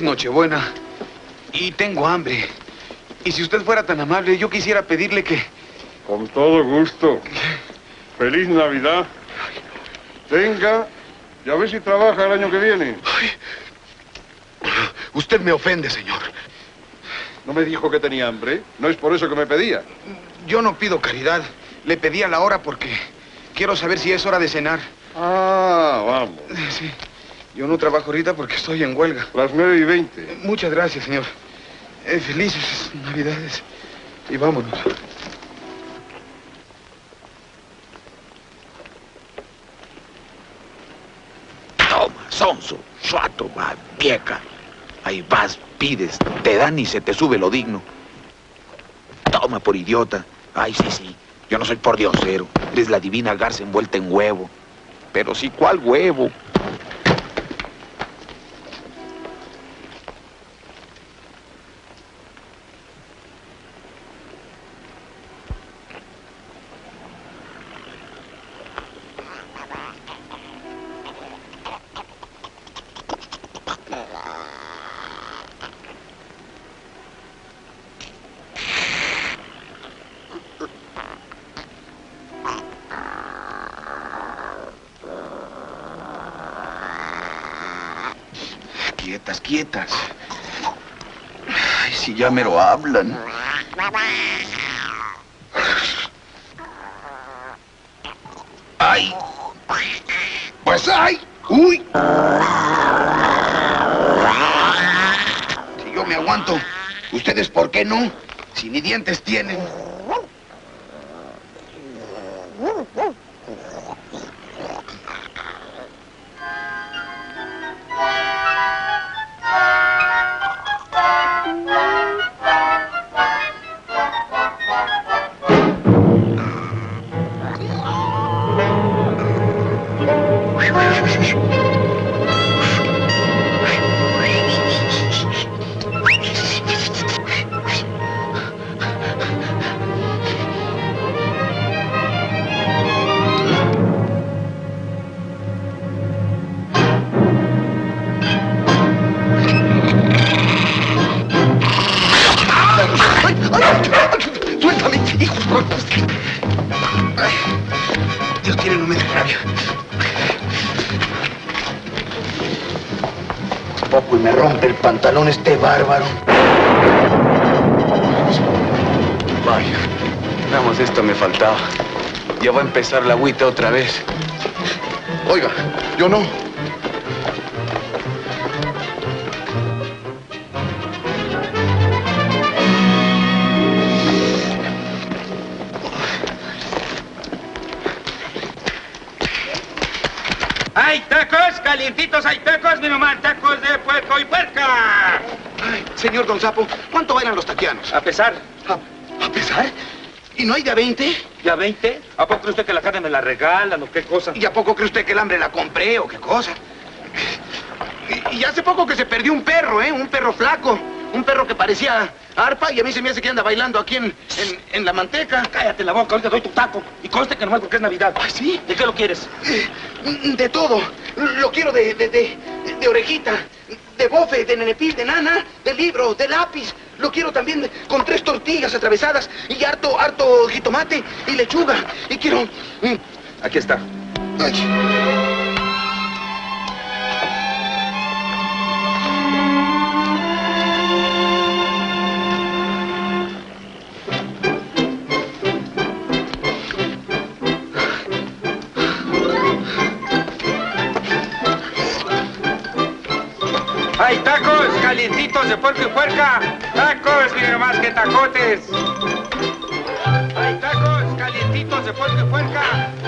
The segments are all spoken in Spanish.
Es Nochebuena y tengo hambre. Y si usted fuera tan amable, yo quisiera pedirle que... Con todo gusto. Feliz Navidad. Venga, y a ver si trabaja el año que viene. Usted me ofende, señor. ¿No me dijo que tenía hambre? ¿No es por eso que me pedía? Yo no pido caridad. Le pedí a la hora porque quiero saber si es hora de cenar. Ah, vamos. Sí. Yo no trabajo ahorita porque estoy en huelga. Las nueve y veinte. Muchas gracias, señor. Eh, felices Navidades. Y vámonos. Toma, sonso, suato, va, vieja. Ahí vas, pides, te dan y se te sube lo digno. Toma por idiota. Ay, sí, sí. Yo no soy por diosero. Eres la divina garza envuelta en huevo. Pero sí, ¿cuál huevo? Quietas, quietas. Ay, si ya me lo ¡Ay! Pues ay. ¡Uy! Si yo me aguanto, ¿ustedes por qué no? Si ni dientes tienen. Ya va a empezar la agüita otra vez. Oiga, yo no. ¡Hay tacos! ¡Calientitos hay tacos! ¡Mi mamá! ¡Tacos de puerco y puerca! Ay, señor Don Sapo, ¿cuánto bailan los taquianos? A pesar. ¿A, a pesar? ¿Y no hay de a 20? ¿Ya 20? ¿A poco cree usted que la carne me la regalan o qué cosa? ¿Y a poco cree usted que el hambre la compré o qué cosa? Y, y hace poco que se perdió un perro, ¿eh? Un perro flaco. Un perro que parecía arpa y a mí se me hace que anda bailando aquí en, en, en la manteca. Cállate la boca, ahorita doy tu taco. Y conste que nomás porque es Navidad. ¿Ah, sí? ¿De qué lo quieres? Eh, De todo. Lo quiero de, de, de, de orejita, de bofe, de nenepil, de nana, de libro, de lápiz. Lo quiero también con tres tortillas atravesadas y harto, harto jitomate y lechuga. Quiero... mm, Aquí está. ay. ¡Hay tacos! ¡Calientitos de puerco y puerca! ¡Tacos! ¡Mire más que tacotes! ¡Hay tacos! ¡Calientitos de puerco y puerca!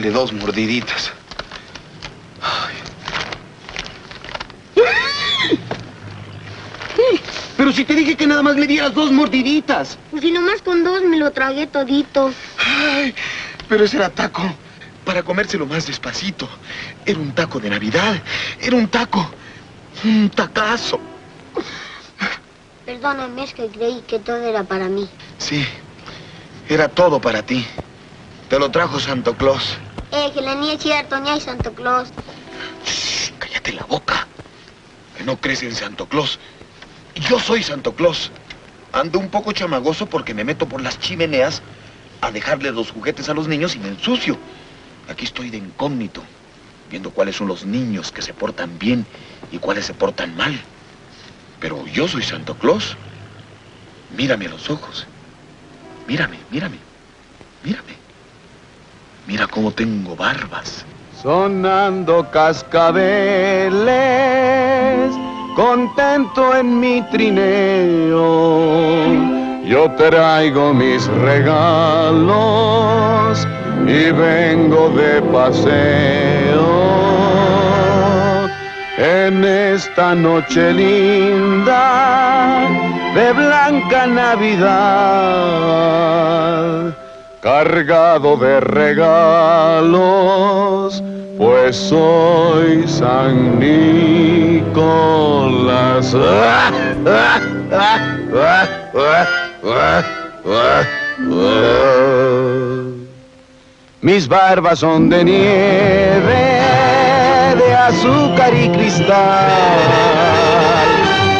Dale dos mordiditas. Pero si te dije que nada más me dieras dos mordiditas. Pues si nomás con dos me lo tragué todito. Ay, pero ese era taco para comérselo más despacito. Era un taco de Navidad. Era un taco. Un tacazo. Perdóname, es que creí que todo era para mí. Sí, era todo para ti. Te lo trajo Santo Claus. Eh, que la niña es ni hay Santo Claus. Cállate la boca. Que no crees en Santo Claus. Yo soy Santo Claus. Ando un poco chamagoso porque me meto por las chimeneas a dejarle los juguetes a los niños y me ensucio. Aquí estoy de incógnito, viendo cuáles son los niños que se portan bien y cuáles se portan mal. Pero yo soy Santo Claus. Mírame a los ojos. Mírame, mírame, mírame. Mira cómo tengo barbas. Sonando cascabeles, contento en mi trineo. Yo traigo mis regalos y vengo de paseo. En esta noche linda de blanca Navidad cargado de regalos, pues soy San Nicolás. Mis barbas son de nieve, de azúcar y cristal.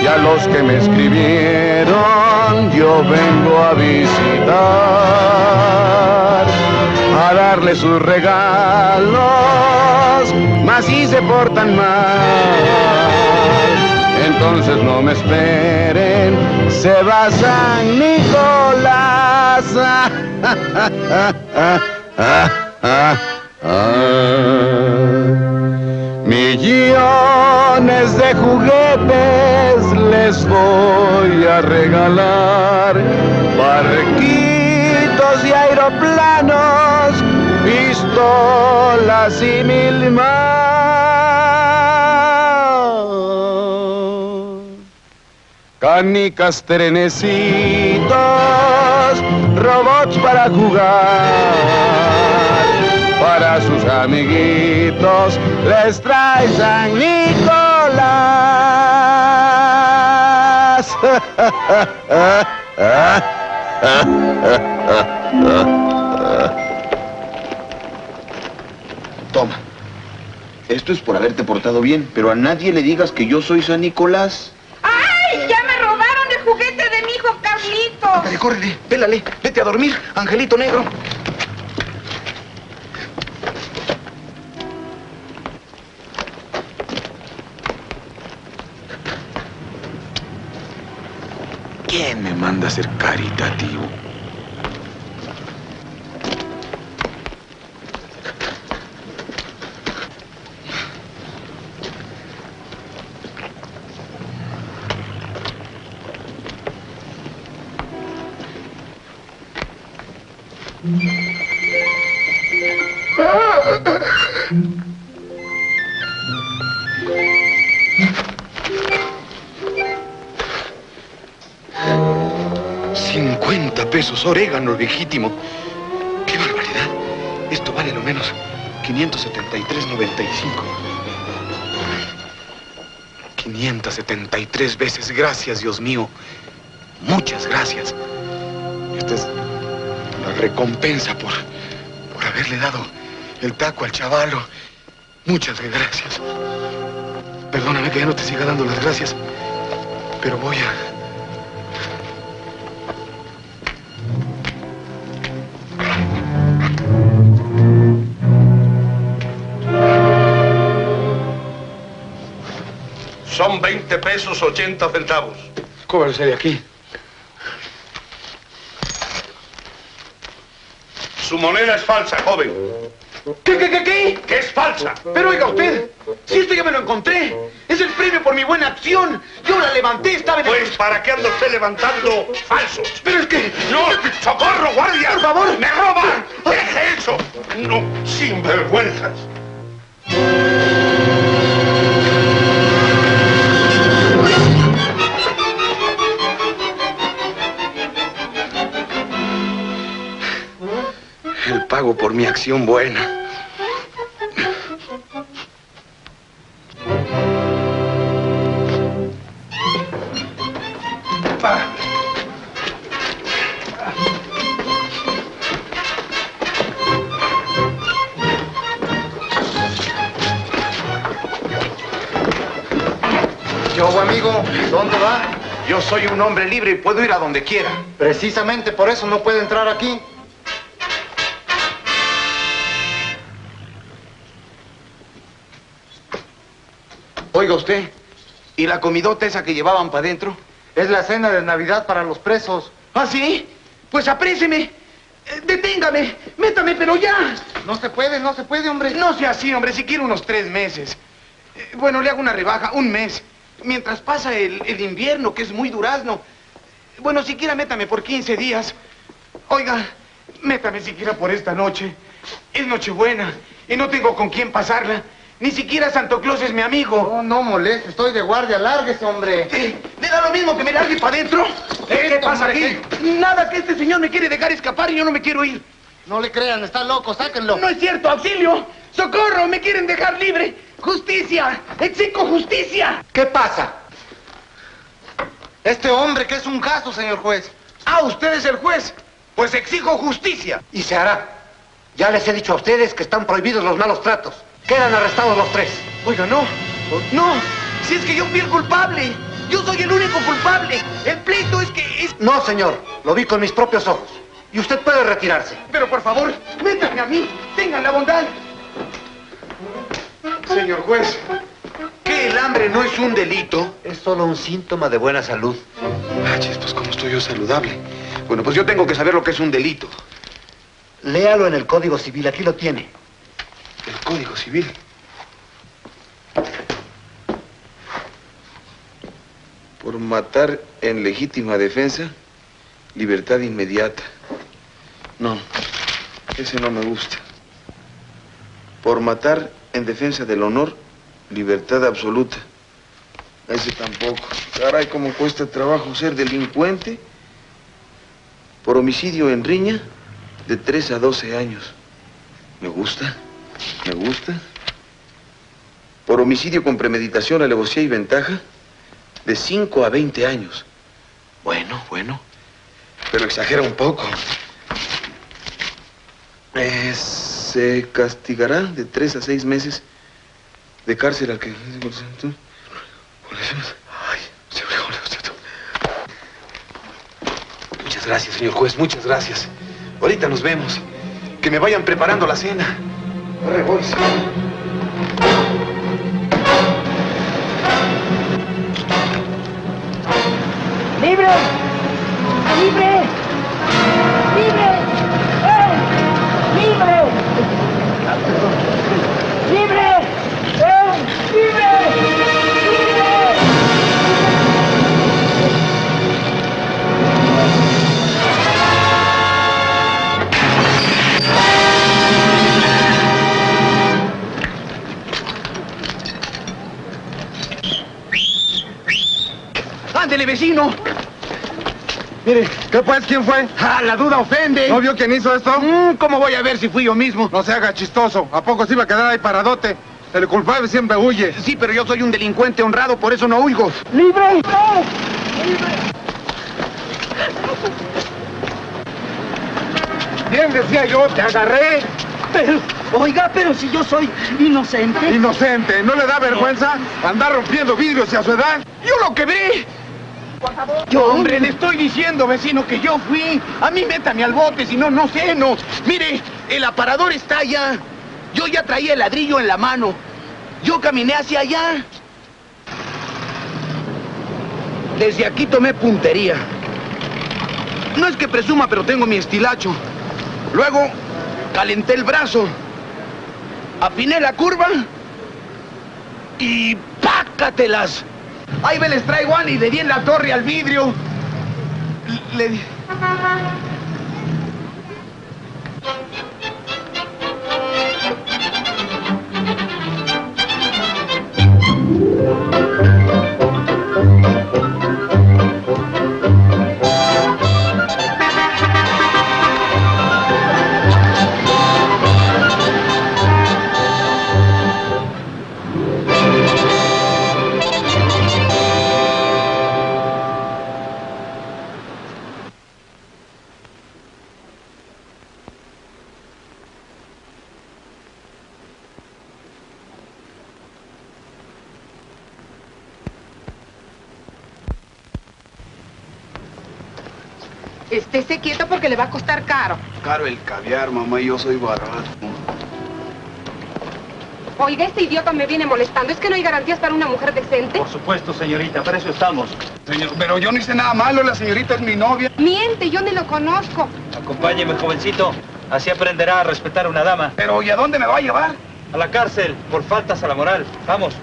Y a los que me escribieron yo vengo a visitar, a darle sus regalos, mas si se portan mal, entonces no me esperen, se va San Nicolás. Millones de juguetes les voy a regalar. Barquitos y aeroplanos, pistolas y mil más. Canicas, trenecitos, robots para jugar. Para sus amiguitos les trae San Nicolás. Toma. Esto es por haberte portado bien, pero a nadie le digas que yo soy San Nicolás. ¡Ay! ¡Ya me robaron el juguete de mi hijo Carlito! Dale, córrele, pélale, vete a dormir, Angelito Negro. ¿Quién me manda a ser caritativo? ¡50 pesos orégano legítimo! ¡Qué barbaridad! Esto vale lo menos 573.95. 573 veces gracias, Dios mío. Muchas gracias. Esta es la recompensa por, por haberle dado el taco al chavalo. Muchas gracias. Perdóname que ya no te siga dando las gracias, pero voy a... 20 pesos 80 centavos. Cóbrese de aquí. Su moneda es falsa, joven. ¿Qué, qué, qué, qué? ¿Qué es falsa? Pero oiga usted, si esto ya me lo encontré, es el premio por mi buena acción. Yo la levanté, estaba en el... Pues, ¿para qué anda usted levantando falsos? Pero es que... ¡No! ¡Socorro, guardia! Por favor. ¡Me roban! No, sinvergüenzas. Pago por mi acción buena. Yo, amigo, ¿dónde va? Yo soy un hombre libre y puedo ir a donde quiera. Precisamente por eso no puede entrar aquí. Usted, ¿y la comidota esa que llevaban para adentro? Es la cena de Navidad para los presos. ¿Ah, sí? Pues apréceme. Eh, Deténgame, métame, pero ya. No se puede, no se puede, hombre. No sea así, hombre, si quiero unos tres meses. Eh, Bueno, le hago una rebaja, un mes. Mientras pasa el, el invierno, que es muy durazno. Bueno, siquiera métame por 15 días. Oiga, métame siquiera por esta noche. Es Nochebuena y no tengo con quién pasarla. Ni siquiera Santo Claus es mi amigo. No, no moleste, estoy de guardia, lárguese, hombre. Eh, ¿Le da lo mismo que me largue para adentro? ¿Eh, ¿Qué Esto, pasa aquí? hombre, Nada, que este señor me quiere dejar escapar y yo no me quiero ir. No le crean, está loco, sáquenlo. No es cierto, auxilio. ¡Socorro! ¡Me quieren dejar libre! ¡Justicia! ¡Exijo justicia! ¿Qué pasa? Este hombre que es un caso, señor juez. Ah, usted es el juez. Pues exijo justicia. Y se hará. Ya les he dicho a ustedes que están prohibidos los malos tratos. Quedan arrestados los tres. Oiga, no. No. Si es que yo fui el culpable. Yo soy el único culpable. El pleito es que es... No, señor. Lo vi con mis propios ojos. Y usted puede retirarse. Pero por favor, métanme a mí. Tengan la bondad. Señor juez, ¿que el hambre no es un delito? Es solo un síntoma de buena salud. Ah, pues ¿cómo estoy yo saludable? Bueno, pues yo tengo que saber lo que es un delito. Léalo en el Código Civil. Aquí lo tiene. El Código Civil. Por matar en legítima defensa, libertad inmediata. No, ese no me gusta. Por matar en defensa del honor, libertad absoluta. Ese tampoco. Caray, cómo cuesta trabajo ser delincuente. Por homicidio en riña, de 3 a 12 años. Me gusta, me gusta. Por homicidio con premeditación, alevosía y ventaja, de 5 a 20 años. Bueno, bueno. Pero exagera un poco. Eh, se castigará de 3 a 6 meses de cárcel al que... Muchas gracias, señor juez, muchas gracias. Ahorita nos vemos. Que me vayan preparando la cena. ¡Libre! ¡Libre! ¡Libre! ¡Ándele, vecino! Mire, ¿qué pues? ¿Quién fue? ¡Ah, la duda ofende! ¿No vio quién hizo esto? Mm, ¿Cómo voy a ver si fui yo mismo? No se haga chistoso. ¿A poco se iba a quedar ahí paradote? El culpable siempre huye. Sí, pero yo soy un delincuente honrado, por eso no huigo. ¡Libre! Bien decía yo, te agarré. Pero, oiga, pero si yo soy inocente. Inocente, ¿no le da vergüenza andar rompiendo vidrios y a su edad? ¡Yo lo quebré! Yo, hombre, le estoy diciendo, vecino, que yo fui. A mí métame al bote, si no, no sé, no. Mire, el aparador está allá. Yo ya traía el ladrillo en la mano. Yo caminé hacia allá. Desde aquí tomé puntería. No es que presuma, pero tengo mi estilacho. Luego, calenté el brazo. Afiné la curva. Y pácatelas. Ahí me les traigo y le di en la torre al vidrio. Le di... Estése quieto porque le va a costar caro. Caro el caviar, mamá, y yo soy barato. Oiga, este idiota me viene molestando. ¿Es que no hay garantías para una mujer decente? Por supuesto, señorita, para eso estamos. Señor, pero yo no hice nada malo, la señorita es mi novia. Miente, yo ni lo conozco. Acompáñeme, jovencito. Así aprenderá a respetar a una dama. Pero, ¿y a dónde me va a llevar? A la cárcel, por faltas a la moral. Vamos.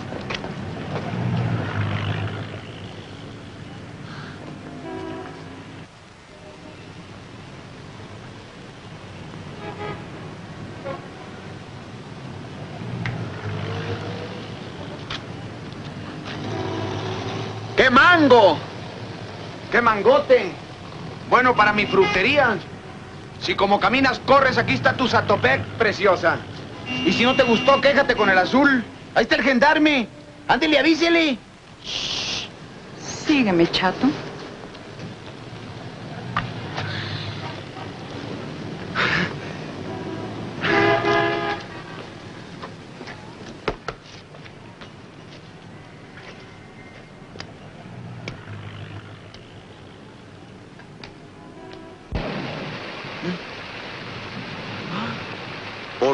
¡Qué mango! ¡Qué mangote! Bueno, para mi frutería. Si como caminas, corres, aquí está tu Zatopec, preciosa. Y si no te gustó, quéjate con el azul. Ahí está el gendarme. Ándele, avísele. Sígueme, chato.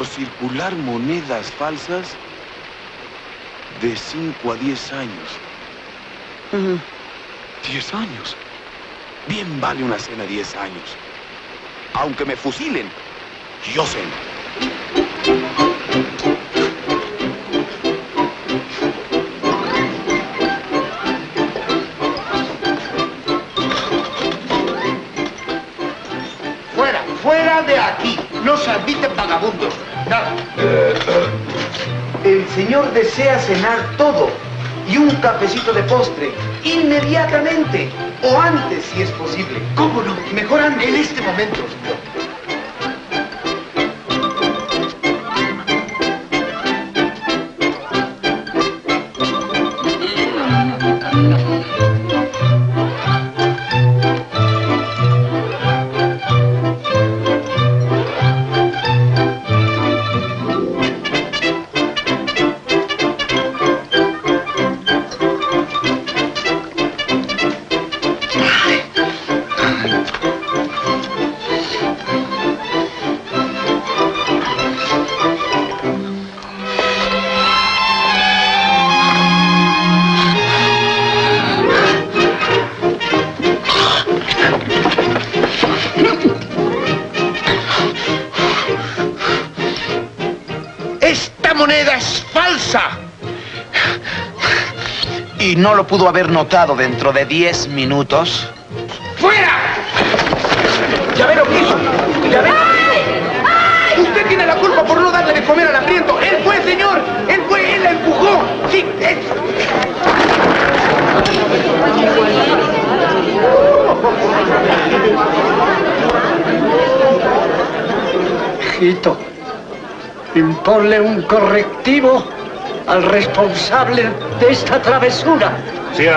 Por circular monedas falsas de 5 a 10 años. 10 años. Bien vale una cena 10 años. Aunque me fusilen, yo ceno. Fuera, fuera de aquí. No se admiten vagabundos. El señor desea cenar todo y un cafecito de postre inmediatamente o antes si es posible. ¿Cómo no? Mejor antes. En este momento, pudo haber notado dentro de 10 minutos? ¡Fuera! ¿Ya ve lo que hizo? ¿Ya ve lo que hizo? Usted tiene la culpa por no darle de comer al hambriento. Él fue, señor. Él fue, él la empujó. Sí, él. Hijito, imponle un correctivo al responsable de esta travesura. Sí,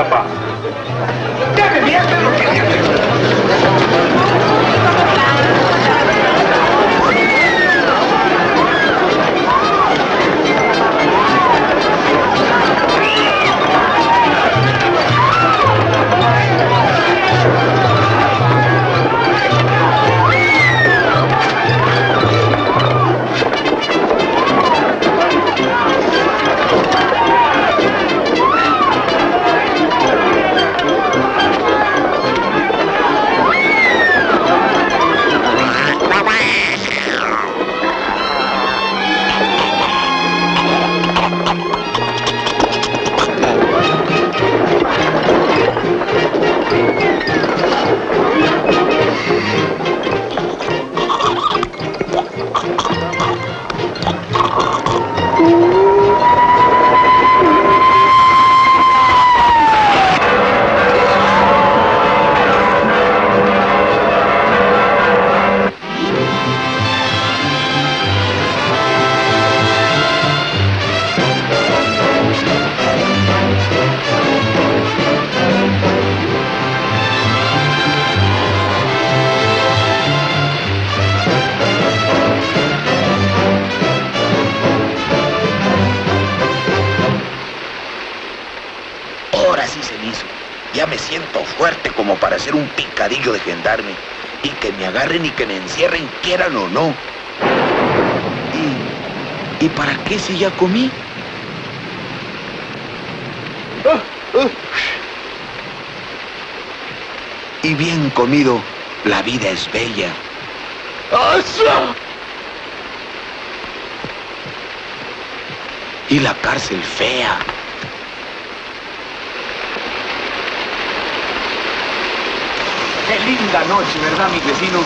de gendarme. y que me agarren y que me encierren, quieran o no. ¿Y, ¿y para qué si ya comí? Y bien comido, la vida es bella. Y la cárcel fea. Qué linda noche, ¿verdad, mi vecino?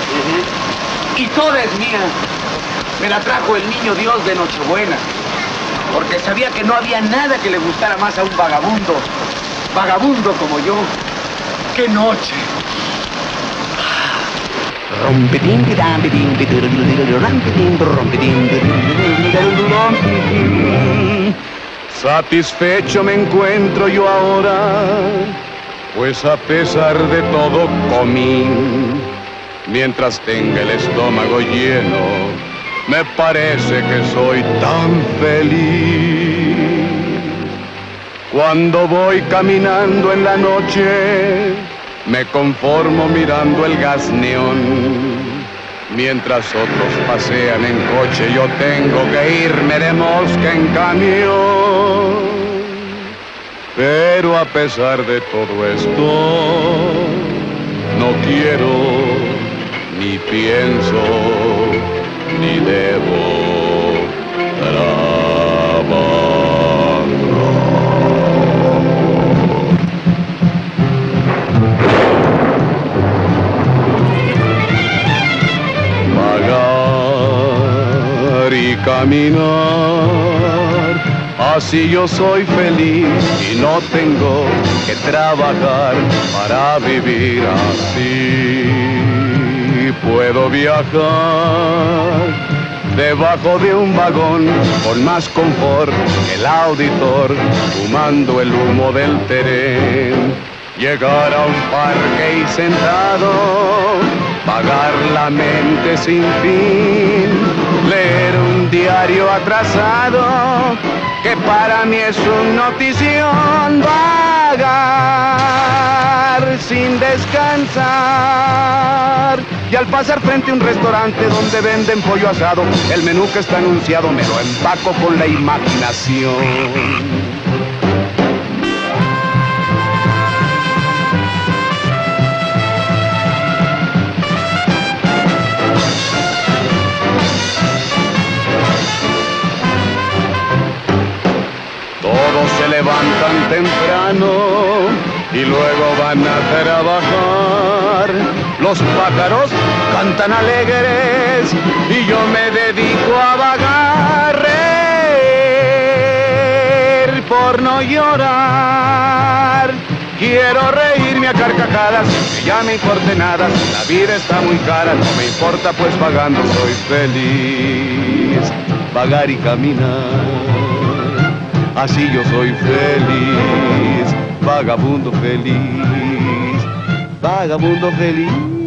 Y toda es mía. Me la trajo el niño Dios de Nochebuena. Porque sabía que no había nada que le gustara más a un vagabundo. Vagabundo como yo. ¡Qué noche! Satisfecho me encuentro yo ahora, pues a pesar de todo comí. Mientras tenga el estómago lleno, me parece que soy tan feliz. Cuando voy caminando en la noche, me conformo mirando el gas neón. Mientras otros pasean en coche, yo tengo que irme de mosca en camión. Pero a pesar de todo esto, no quiero, ni pienso, ni debo Vagar y caminar, así yo soy feliz y no tengo que trabajar para vivir así. Puedo viajar debajo de un vagón con más confort que el auditor, fumando el humo del tren. Llegar a un parque y sentado, pagar la mente sin fin, diario atrasado, que para mí es una notición, vagar sin descansar. Y al pasar frente a un restaurante donde venden pollo asado, el menú que está anunciado me lo empaco con la imaginación. Se levantan temprano y luego van a trabajar. Los pájaros cantan alegres y yo me dedico a vagar. Por no llorar. Quiero reírme a carcajadas, que ya me importe nada. La vida está muy cara, no me importa, pues vagando soy feliz. Vagar y caminar así yo soy feliz, vagabundo feliz, vagabundo feliz.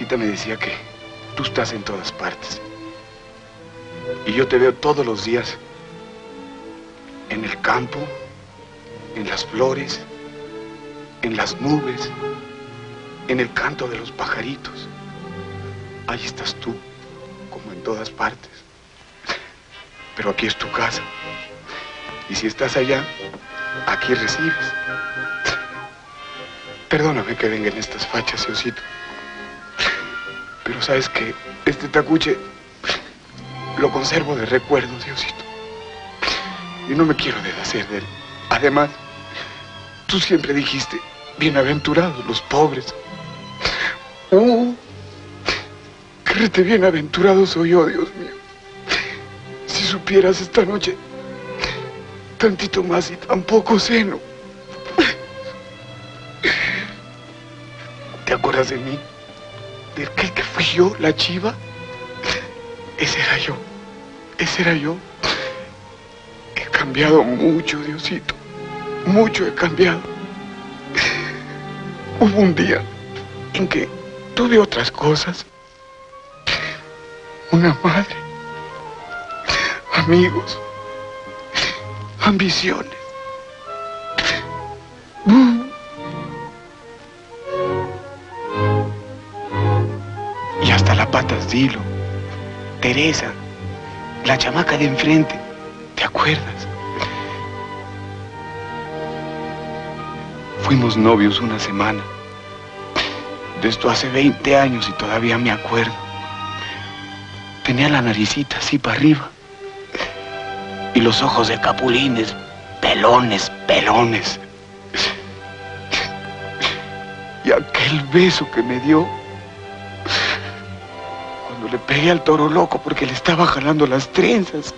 Mamacita me decía que tú estás en todas partes. Y yo te veo todos los días en el campo, en las flores, en las nubes, en el canto de los pajaritos. Ahí estás tú, como en todas partes. Pero aquí es tu casa. Y si estás allá, aquí recibes. Perdóname que venga en estas fachas, Diosito. Sabes que este tacuche lo conservo de recuerdo, Diosito. Y no me quiero deshacer de él. Además, tú siempre dijiste, bienaventurados los pobres. Uh, créete bienaventurado soy yo, Dios mío. Si supieras esta noche tantito más y tan poco seno. ¿Te acuerdas de mí? ¿De aquel que fui yo, la chiva? Ese era yo. Ese era yo. He cambiado mucho, Diosito. Mucho he cambiado. Hubo un día en que tuve otras cosas. Una madre. Amigos. Ambiciones. Patas Dilo. Teresa. La chamaca de enfrente. ¿Te acuerdas? Fuimos novios una semana. De esto hace 20 años y todavía me acuerdo. Tenía la naricita así para arriba. Y los ojos de capulines, pelones, pelones. Y aquel beso que me dio le pegué al toro loco porque le estaba jalando las trenzas.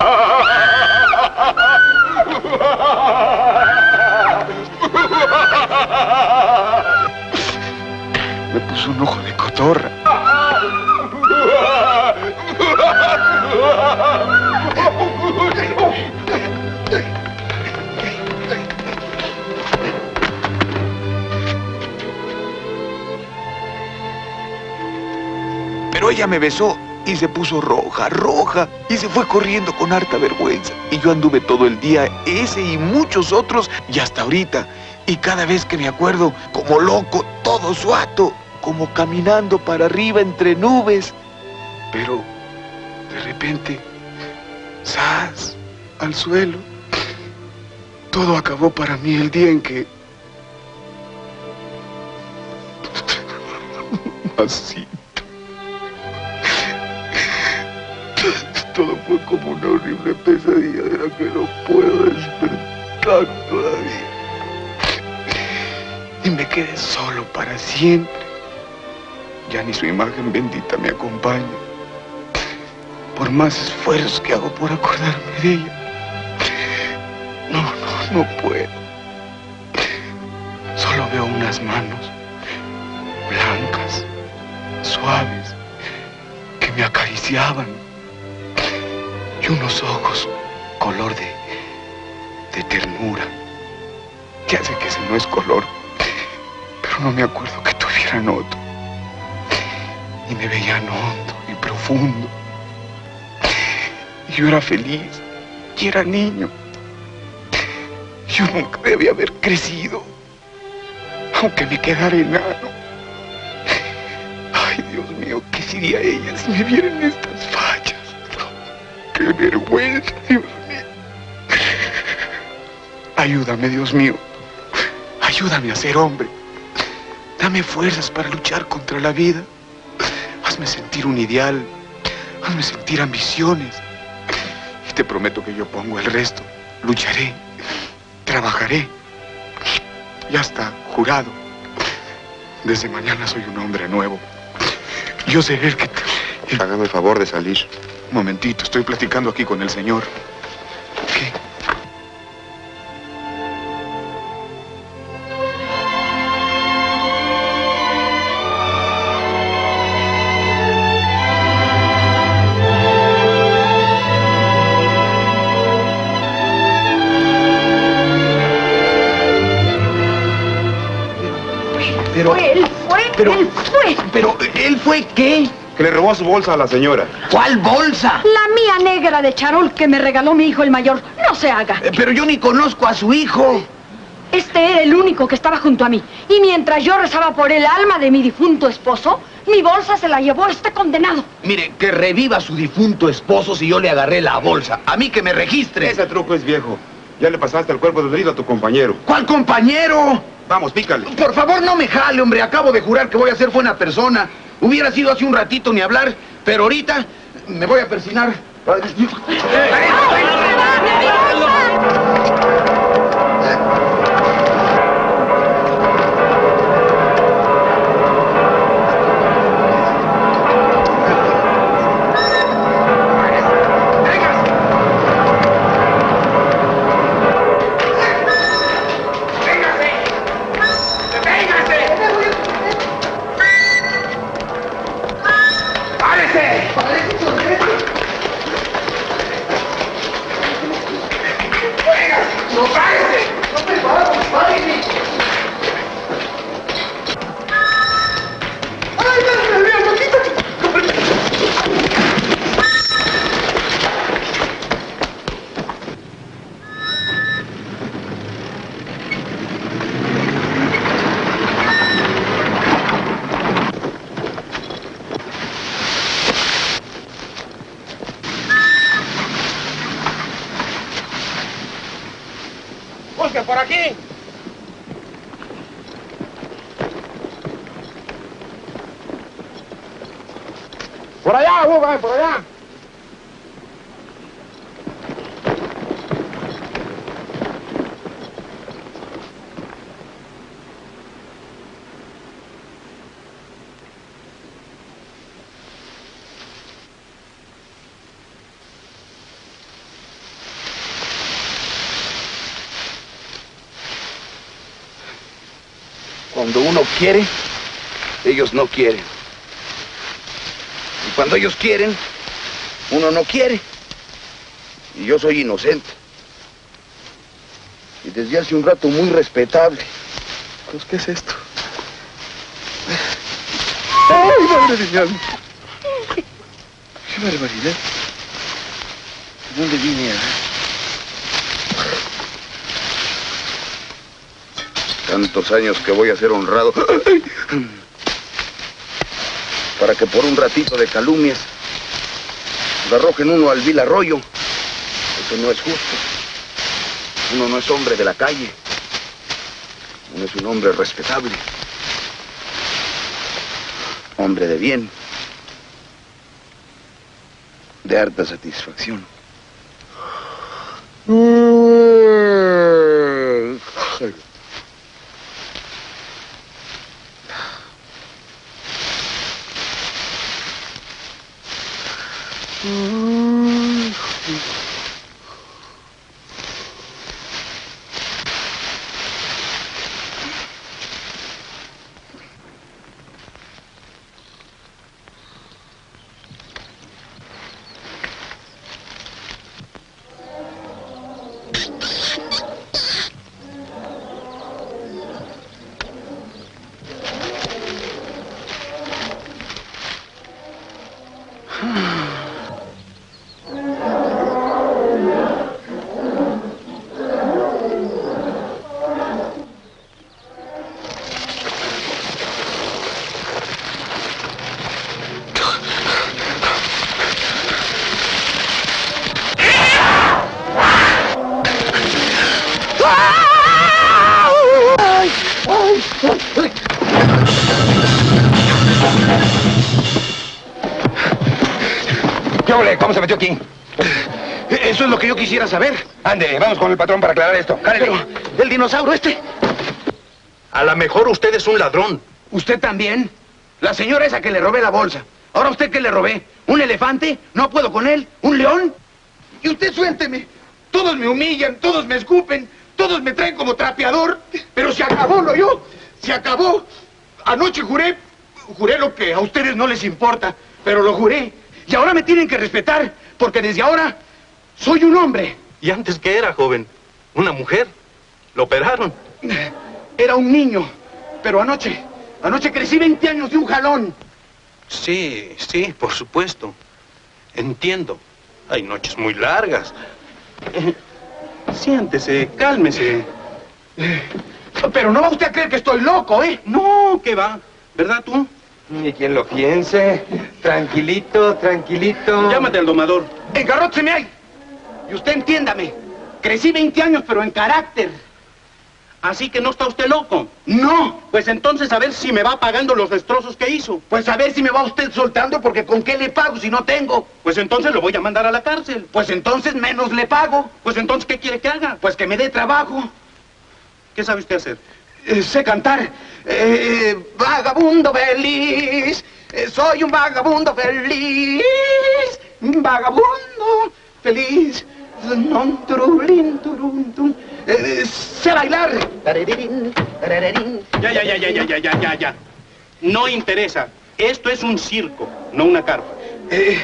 Me puso un ojo de cotorra. Pero ella me besó y se puso roja, roja, y se fue corriendo con harta vergüenza. Y yo anduve todo el día, ese y muchos otros, y hasta ahorita. Y cada vez que me acuerdo, como loco, todo suato, como caminando para arriba entre nubes. Pero de repente, ¡zas! al suelo. Todo acabó para mí el día en que... Así. Todo fue como una horrible pesadilla de la que no puedo despertar todavía. Y me quedé solo para siempre. Ya ni su imagen bendita me acompaña. Por más esfuerzos que hago por acordarme de ella. No, no, no puedo. Solo veo unas manos blancas, suaves, que me acariciaban. Y unos ojos color de, de ternura. Ya sé que ese no es color, pero no me acuerdo que tuvieran otro. Y me veían hondo y profundo. Y yo era feliz y era niño. Yo nunca debía haber crecido, aunque me quedara enano. Ay, Dios mío, ¿qué sería ella si me viera en estas fallas? ¡Qué vergüenza, Dios mío! Ayúdame, Dios mío. Ayúdame a ser hombre. Dame fuerzas para luchar contra la vida. Hazme sentir un ideal. Hazme sentir ambiciones. Y te prometo que yo pongo el resto. Lucharé. Trabajaré. Ya está, jurado. Desde mañana soy un hombre nuevo. Yo seré el que. Hágame el favor de salir. Momentito, estoy platicando aquí con el señor. Su bolsa a la señora. ¿Cuál bolsa? La mía negra de charol que me regaló mi hijo el mayor. No se haga. Eh, Pero yo ni conozco a su hijo. Este era el único que estaba junto a mí. Y mientras yo rezaba por el alma de mi difunto esposo, mi bolsa se la llevó este condenado. Mire, que reviva su difunto esposo si yo le agarré la bolsa. A mí que me registre. Ese truco es viejo. Ya le pasaste el cuerpo de herido a tu compañero. ¿Cuál compañero? Vamos, pícale. Por favor, no me jale, hombre. Acabo de jurar que voy a ser buena persona. Hubiera sido hace un ratito ni hablar, pero ahorita me voy a persinar. Quiere, ellos no quieren. Y cuando ellos quieren, uno no quiere. Y yo soy inocente. Y desde hace un rato muy respetable. Pues, ¿qué es esto? ¡Ay, madre de mi alma! ¡Qué barbaridad! ¿De dónde vine a...? Tantos años que voy a ser honrado. Para que por un ratito de calumnias lo arrojen uno al vil arroyo. Eso no es justo. Uno no es hombre de la calle. Uno es un hombre respetable. Hombre de bien. De harta satisfacción. ¿Qué quisiera saber. Ande, vamos con el patrón para aclarar esto. Pero, ¿el dinosaurio este? A lo mejor usted es un ladrón. ¿Usted también? La señora esa que le robé la bolsa. ¿Ahora usted qué le robé? ¿Un elefante? ¿No puedo con él? ¿Un león? Y usted suélteme. Todos me humillan, todos me escupen, todos me traen como trapeador. Pero se acabó, ¿lo yo? Se acabó. Anoche juré, juré lo que a ustedes no les importa, pero lo juré. Y ahora me tienen que respetar, porque desde ahora soy un hombre. ¿Y antes qué era, joven? ¿Una mujer? ¿Lo operaron? Era un niño, pero anoche, Anoche crecí 20 años de un jalón. Sí, sí, por supuesto. Entiendo. Hay noches muy largas. Siéntese, cálmese. Pero no va usted a creer que estoy loco, ¿eh? No, ¿qué va? ¿Verdad tú? Ni quien lo piense. Tranquilito, tranquilito. Llámate al domador. Engarrótseme ahí. Y usted entiéndame. Crecí 20 años, pero en carácter. Así que no está usted loco. No. Pues entonces a ver si me va pagando los destrozos que hizo. Pues a ver si me va usted soltando, porque ¿con qué le pago si no tengo? Pues entonces lo voy a mandar a la cárcel. Pues entonces menos le pago. Pues entonces, ¿qué quiere que haga? Pues que me dé trabajo. ¿Qué sabe usted hacer? Eh, sé cantar. Eh, vagabundo feliz. Eh, soy un vagabundo feliz. Vagabundo feliz. Non, turulín, turun, tum. Eh, sé bailar. Ya, ya, ya, ya, ya, ya, ya, ya, ya. No interesa. Esto es un circo, no una carpa. Eh,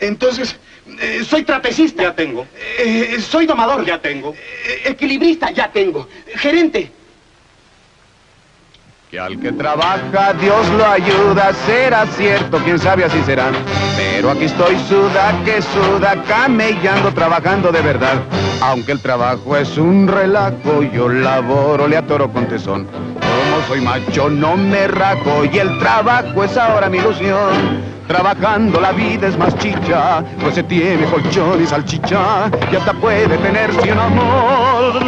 entonces, eh, soy trapecista. Ya tengo. Eh, soy domador. Ya tengo. Eh, equilibrista, ya tengo. Gerente. Que al que trabaja Dios lo ayuda, será cierto, quién sabe así será. Pero aquí estoy suda que suda, camellando, trabajando de verdad. Aunque el trabajo es un relajo, yo laboro, le atoro con tesón. Como soy macho no me rajo y el trabajo es ahora mi ilusión. Trabajando la vida es más chicha, pues se tiene colchón y salchicha y hasta puede tenerse un amor.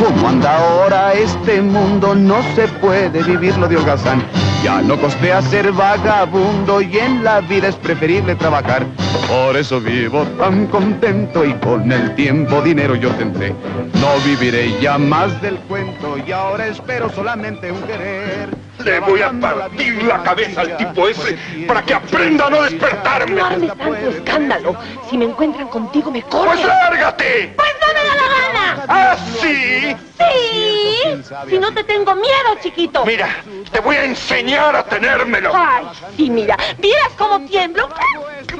¿Cómo anda ahora este mundo? No se puede vivirlo de holgazán. Ya no costea ser vagabundo y en la vida es preferible trabajar. Por eso vivo tan contento y con el tiempo dinero yo tendré. No viviré ya más del cuento y ahora espero solamente un querer. Le voy a partir la cabeza al tipo ese para que aprenda a no despertarme. No armes tanto escándalo. Si me encuentran contigo, me corren. ¡Pues lárgate! ¡Pues no me da la gana! ¿Ah, sí? ¡Sí! Si no te tengo miedo, chiquito. Mira, te voy a enseñar a tenérmelo. Ay, sí, mira. ¿Vieras cómo tiemblo?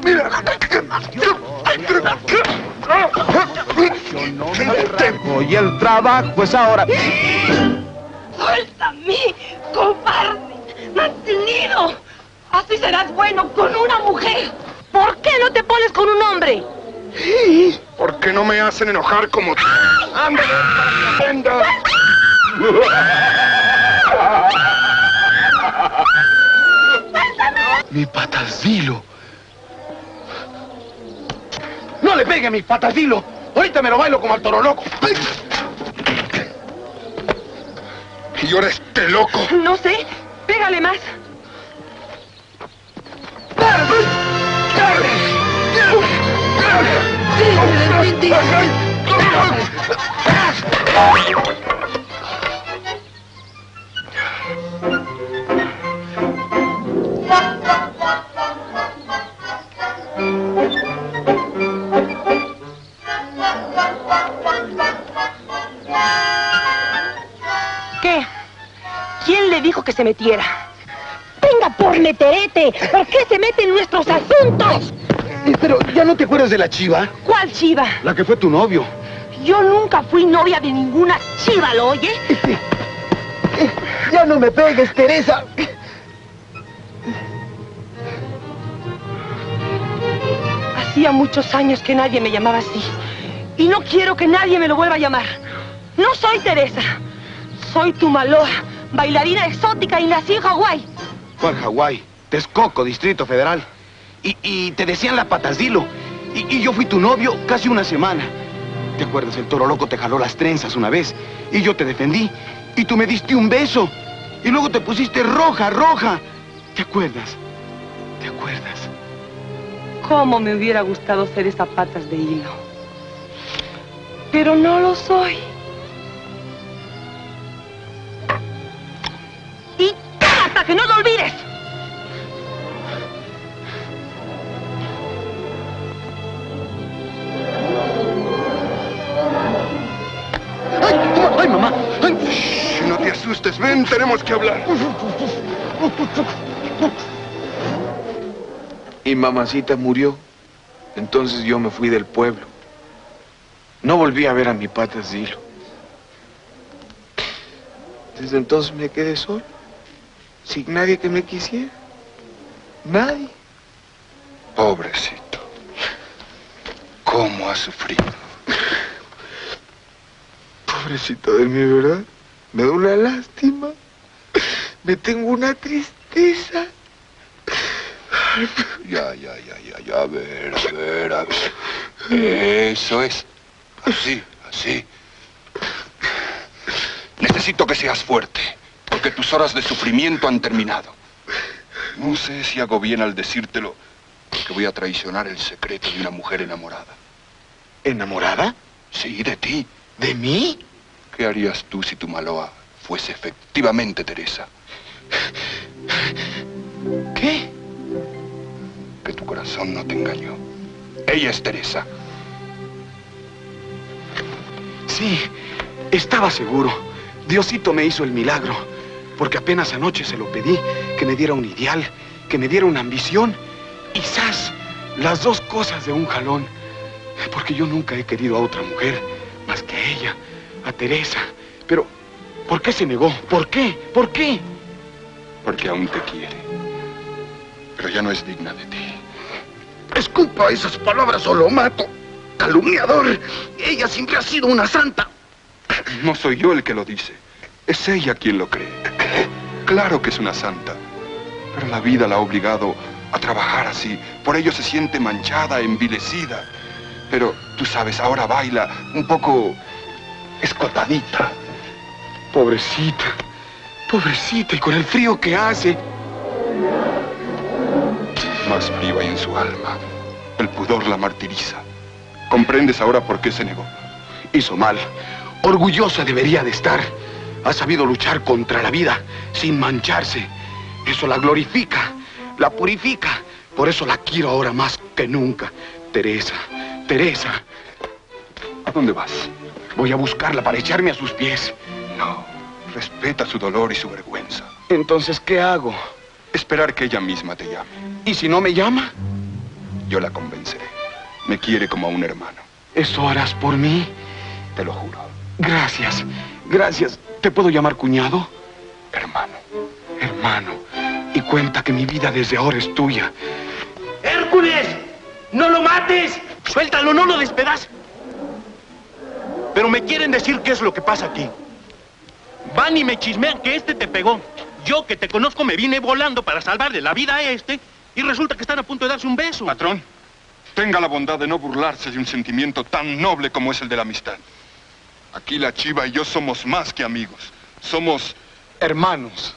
Mira. Yo no me rajo y el trabajo es ahora. ¡Suéltame, cobarde! ¡Mantenido! Así serás bueno con una mujer. ¿Por qué no te pones con un hombre? ¿Por qué no me hacen enojar como tú? ¡Ándale, para! Mi patacilo. No le pegue a mi patacilo. Ahorita me lo bailo como al toro loco. Y ahora este loco. No sé. Pégale más. Dijo que se metiera? Venga por meterete. ¿Por qué se mete en nuestros asuntos? Eh, Pero ya no te acuerdas de la chiva, ¿Cuál chiva? la que fue tu novio. Yo nunca fui novia de ninguna chiva, ¿lo oye? Ya no me pegues, Teresa. Hacía muchos años que nadie me llamaba así. Y no quiero que nadie me lo vuelva a llamar. No soy Teresa. Soy tu maloa, bailarina exótica y nací en Hawái. ¿Cuál Hawái? Texcoco, Distrito Federal. Y, y te decían la patacilo. Y, y yo fui tu novio casi una semana. ¿Te acuerdas? El toro loco te jaló las trenzas una vez. Y yo te defendí. Y tú me diste un beso. Y luego te pusiste roja, roja. ¿Te acuerdas? ¿Te acuerdas? Cómo me hubiera gustado ser esa patas de hilo. Pero no lo soy. Y hasta que no lo olvides. ¡Ay, mamá! ¡Ay! Shh, no te asustes, ven, tenemos que hablar. Y mamacita murió. Entonces yo me fui del pueblo. No volví a ver a mi patas de hilo. Desde entonces me quedé solo, sin nadie que me quisiera. Nadie. Pobrecito. ¿Cómo ha sufrido? Pobrecito de mí, ¿verdad? Me da una lástima. Me tengo una tristeza. Ya, ya, ya, ya, ya, a ver, a ver, a ver. Eso es. Así, así. Necesito que seas fuerte, porque tus horas de sufrimiento han terminado. No sé si hago bien al decírtelo, que voy a traicionar el secreto de una mujer enamorada. ¿Enamorada? Sí, de ti. ¿De mí? ¿Qué harías tú si tu Maloa fuese efectivamente Teresa? ¿Qué? Que tu corazón no te engañó. Ella es Teresa. Sí, estaba seguro. Diosito me hizo el milagro, porque apenas anoche se lo pedí, que me diera un ideal, que me diera una ambición. Y ¡zas! Las dos cosas de un jalón. Porque yo nunca he querido a otra mujer más que a ella, a Teresa. Pero, ¿por qué se negó? ¿Por qué? ¿Por qué? Porque aún te quiere. Pero ya no es digna de ti. Escupa esas palabras o lo mato. Calumniador. Ella siempre ha sido una santa. No soy yo el que lo dice. Es ella quien lo cree. Claro que es una santa. Pero la vida la ha obligado a trabajar así. Por ello se siente manchada, envilecida. Pero tú sabes, ahora baila un poco escotadita. Pobrecita. Pobrecita, y con el frío que hace. Más frío hay en su alma. El pudor la martiriza. ¿Comprendes ahora por qué se negó? Hizo mal. Orgullosa debería de estar. Ha sabido luchar contra la vida sin mancharse. Eso la glorifica, la purifica. Por eso la quiero ahora más que nunca. Teresa, Teresa. ¿A dónde vas? Voy a buscarla para echarme a sus pies. No. Respeta su dolor y su vergüenza. Entonces, ¿qué hago? Esperar que ella misma te llame. ¿Y si no me llama? Yo la convenceré. Me quiere como a un hermano. ¿Eso harás por mí? Te lo juro. Gracias, gracias. ¿Te puedo llamar cuñado? Hermano. Hermano. Y cuenta que mi vida desde ahora es tuya. ¡Hércules! ¡No lo mates! ¡Suéltalo, no lo despedaces! Pero me quieren decir qué es lo que pasa aquí. Van y me chismean que este te pegó. Yo que te conozco me vine volando para salvarle la vida a este y resulta que están a punto de darse un beso. Patrón, tenga la bondad de no burlarse de un sentimiento tan noble como es el de la amistad. Aquí la chiva y yo somos más que amigos. Somos hermanos.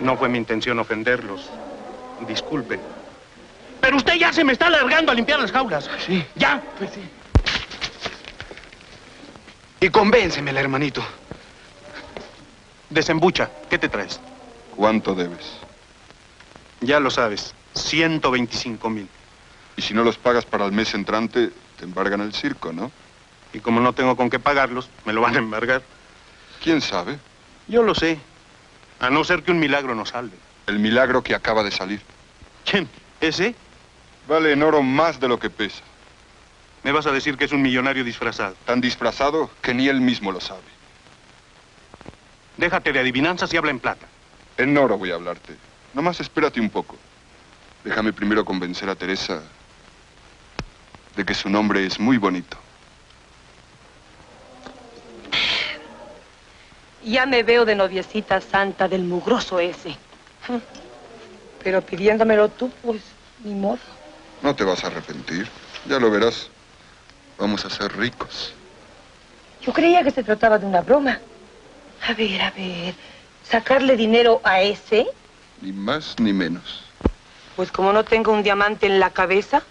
No fue mi intención ofenderlos. Disculpen. Pero usted ya se me está alargando a limpiar las jaulas. Sí. ¿Ya? Pues sí. Y convéncemela, hermanito. Desembucha. ¿Qué te traes? ¿Cuánto debes? Ya lo sabes. 125 mil. Y si no los pagas para el mes entrante, te embargan el circo, ¿no? Y como no tengo con qué pagarlos, me lo van a embargar. ¿Quién sabe? Yo lo sé. A no ser que un milagro nos salve. El milagro que acaba de salir. ¿Quién? ¿Ese? Vale en oro más de lo que pesa. Me vas a decir que es un millonario disfrazado. Tan disfrazado que ni él mismo lo sabe. Déjate de adivinanzas y habla en plata. En oro voy a hablarte. Nomás espérate un poco. Déjame primero convencer a Teresa de que su nombre es muy bonito. Ya me veo de noviecita santa del mugroso ese. Pero pidiéndomelo tú, pues, ni modo. No te vas a arrepentir. Ya lo verás. Vamos a ser ricos. Yo creía que se trataba de una broma. A ver, a ver. ¿Sacarle dinero a ese? Ni más ni menos. Pues como no tengo un diamante en la cabeza.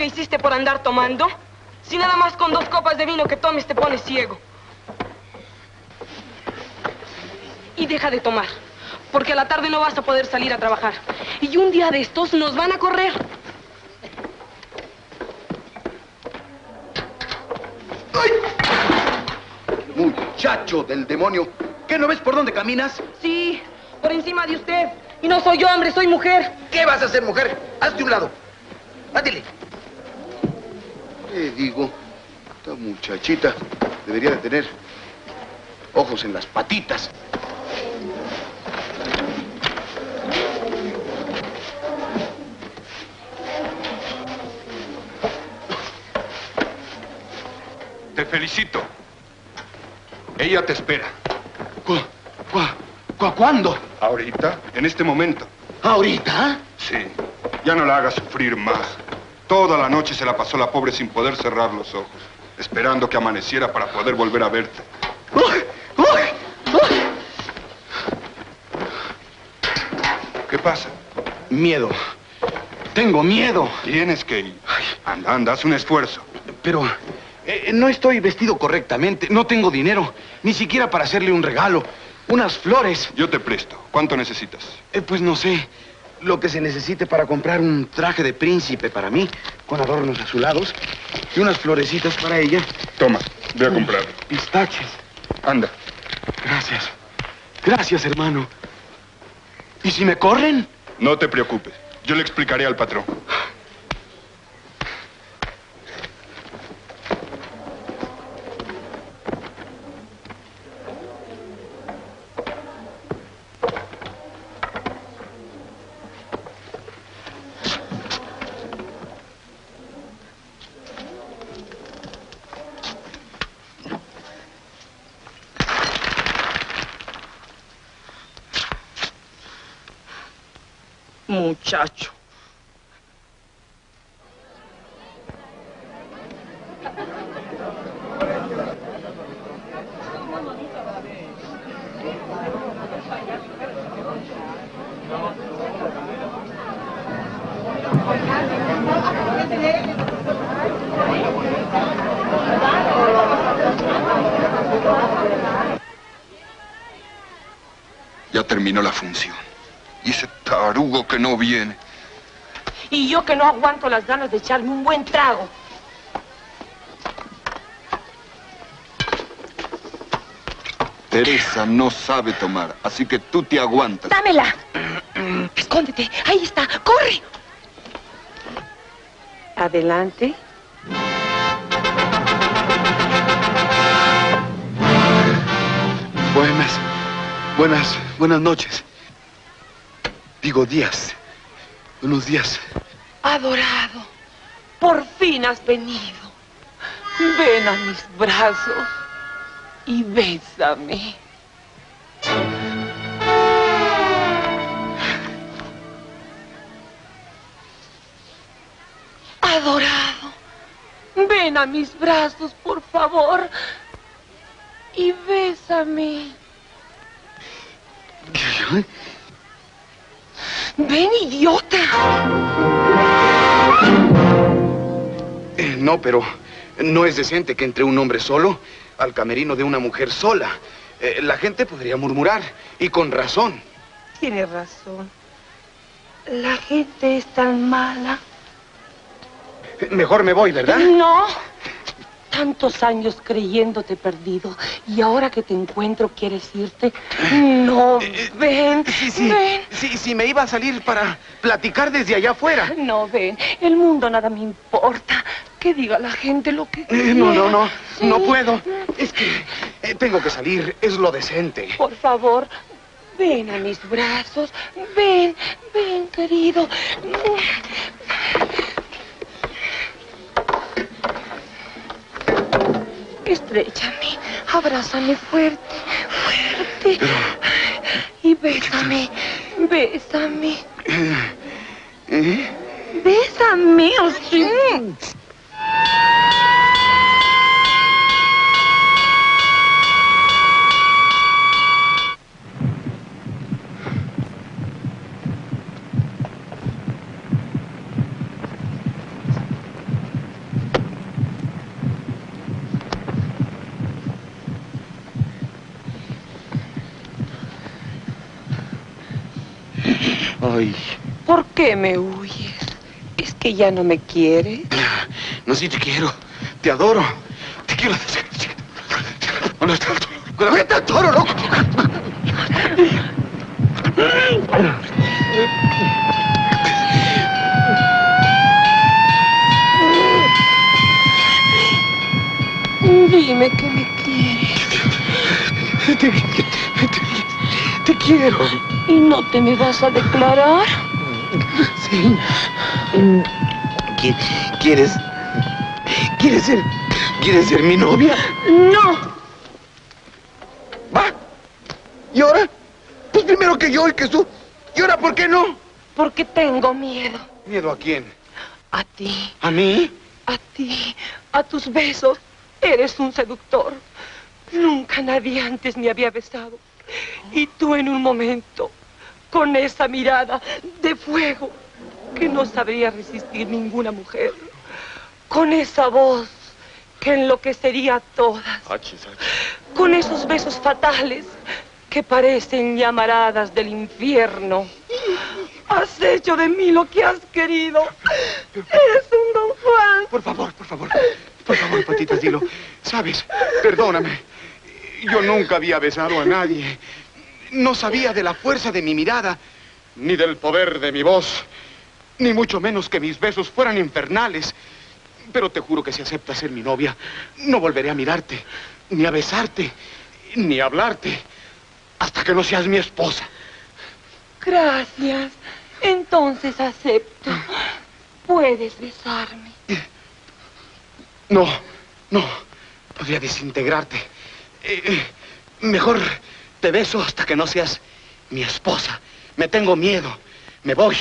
Que hiciste por andar tomando? Si nada más con dos copas de vino que tomes te pones ciego. Y deja de tomar, porque a la tarde no vas a poder salir a trabajar. Y un día de estos nos van a correr. Muchacho del demonio, ¿qué no ves por dónde caminas? Sí, por encima de usted. Y no soy yo, hombre, soy mujer. ¿Qué vas a hacer, mujer? Hazte un lado. Átile. ¿Qué digo? Esta muchachita debería de tener ojos en las patitas. Te felicito. Ella te espera. ¿Cu, cu, cuándo Ahorita, en este momento. ¿Ahorita? Sí. Ya no la hagas sufrir más. Toda la noche se la pasó la pobre sin poder cerrar los ojos, esperando que amaneciera para poder volver a verte. ¿Qué pasa? Miedo. Tengo miedo. Tienes que ir. Anda, anda, haz un esfuerzo. Pero eh, no estoy vestido correctamente. No tengo dinero. Ni siquiera para hacerle un regalo. Unas flores. Yo te presto. ¿Cuánto necesitas? Eh, pues no sé. Lo que se necesite para comprar un traje de príncipe para mí, con adornos azulados, y unas florecitas para ella. Toma, voy a comprarlo. Pistaches. Anda. Gracias. Gracias, hermano. ¿Y si me corren? No te preocupes. Yo le explicaré al patrón. Muchacho. Ya terminó la función. Y ese tarugo que no viene. Y yo que no aguanto las ganas de echarme un buen trago. Teresa no sabe tomar, así que tú te aguantas. ¡Dámela! Escóndete. Ahí está. ¡Corre! Adelante. Buenas, buenas, buenas noches. Digo días. Buenos días. Adorado, por fin has venido. Ven a mis brazos y bésame. Adorado, ven a mis brazos, por favor, y bésame. Ven, idiota. Eh, no, pero no es decente que entre un hombre solo al camerino de una mujer sola. Eh, la gente podría murmurar, y con razón. Tienes razón. La gente es tan mala. Mejor me voy, ¿verdad? No. Tantos años creyéndote perdido y ahora que te encuentro quieres irte. No, ven. Sí, sí. Ven. Sí, sí, me iba a salir para platicar desde allá afuera. No, ven. El mundo nada me importa. Que diga la gente lo que Eh, no, no, no. Sí. No puedo. Es que eh, tengo que salir. Es lo decente. Por favor, ven a mis brazos. Ven, ven, querido. Estrechame, abrázame fuerte, fuerte. Y bésame, bésame. ¿Eh? Bésame, o Ay, ¿Por qué me huyes? ¿Es que ya no me quieres? no, sí te quiero. Te adoro. Te quiero. ¿Dónde está el toro? ¿Dónde está el toro, loco? Dime que me quieres. Te, te quiero. ¿Y no te me vas a declarar? Sí. ¿Qui- ¿Quieres? ¿Quieres ser? ¿Quieres ser mi novia? No. ¿Va? ¿Y ahora? Pues primero que yo y que tú. ¿Y ahora por qué no? Porque tengo miedo. ¿Miedo a quién? A ti, ¿A mí? a ti, a tus besos. Eres un seductor. Nunca nadie antes me había besado. Y tú en un momento, con esa mirada de fuego que no sabría resistir ninguna mujer. Con esa voz que enloquecería a todas. Con esos besos fatales que parecen llamaradas del infierno. Has hecho de mí lo que has querido. Eres un don Juan. Por favor, por favor. Por favor, Patita, dilo. Sabes, perdóname. Yo nunca había besado a nadie. No sabía de la fuerza de mi mirada, ni del poder de mi voz, ni mucho menos que mis besos fueran infernales. Pero te juro que si aceptas ser mi novia, no volveré a mirarte, ni a besarte, ni a hablarte, hasta que no seas mi esposa. Gracias. Entonces acepto. Puedes besarme. No, no. Podría desintegrarte. Eh, mejor te beso hasta que no seas mi esposa. Me tengo miedo. Me voy.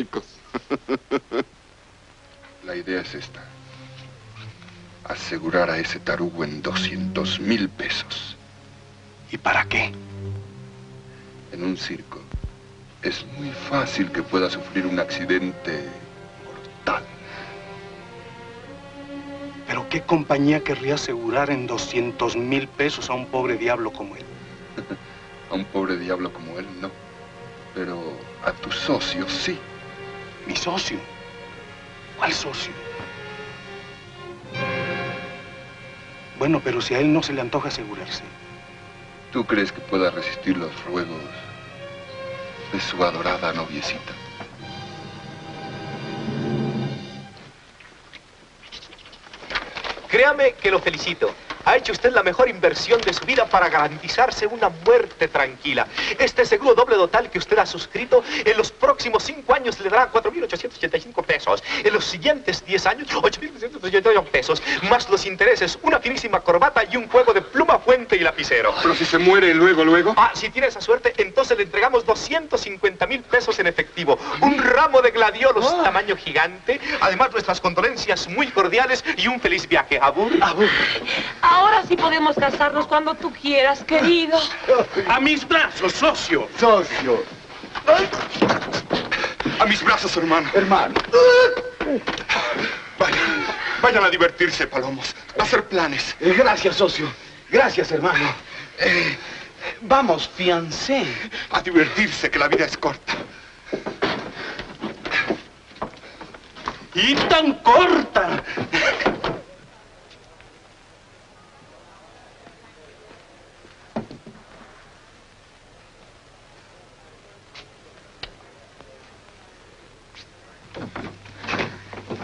Ricos. La idea es esta. Asegurar a ese tarugo en 200 mil pesos. ¿Y para qué? En un circo es muy fácil que pueda sufrir un accidente mortal. ¿Pero qué compañía querría asegurar en 200 mil pesos a un pobre diablo como él? A un pobre diablo como él, no. Pero a tu socio, sí. ¿Mi socio? ¿Cuál socio? Bueno, pero si a él no se le antoja asegurarse. ¿Tú crees que pueda resistir los ruegos de su adorada noviecita? Créame que lo felicito. Ha hecho usted la mejor inversión de su vida para garantizarse una muerte tranquila. Este seguro doble total que usted ha suscrito en los próximos cinco años le dará 4.885 pesos. En los siguientes 10 años, 8.388 pesos. Más los intereses, una finísima corbata y un juego de pluma, fuente y lapicero. Pero si se muere luego, luego. Ah, si tiene esa suerte, entonces le entregamos 250 mil pesos en efectivo. Un ramo de gladiolos tamaño gigante. Además, nuestras condolencias muy cordiales y un feliz viaje. Abur. Abur. Ahora sí podemos casarnos cuando tú quieras, querido. A mis brazos, socio. Socio. A mis brazos, hermano. Hermano. Vayan, vayan a divertirse, palomos. A hacer planes. Eh, gracias, socio. Gracias, hermano. Eh, vamos, fiancé. A divertirse, que la vida es corta. Y tan corta.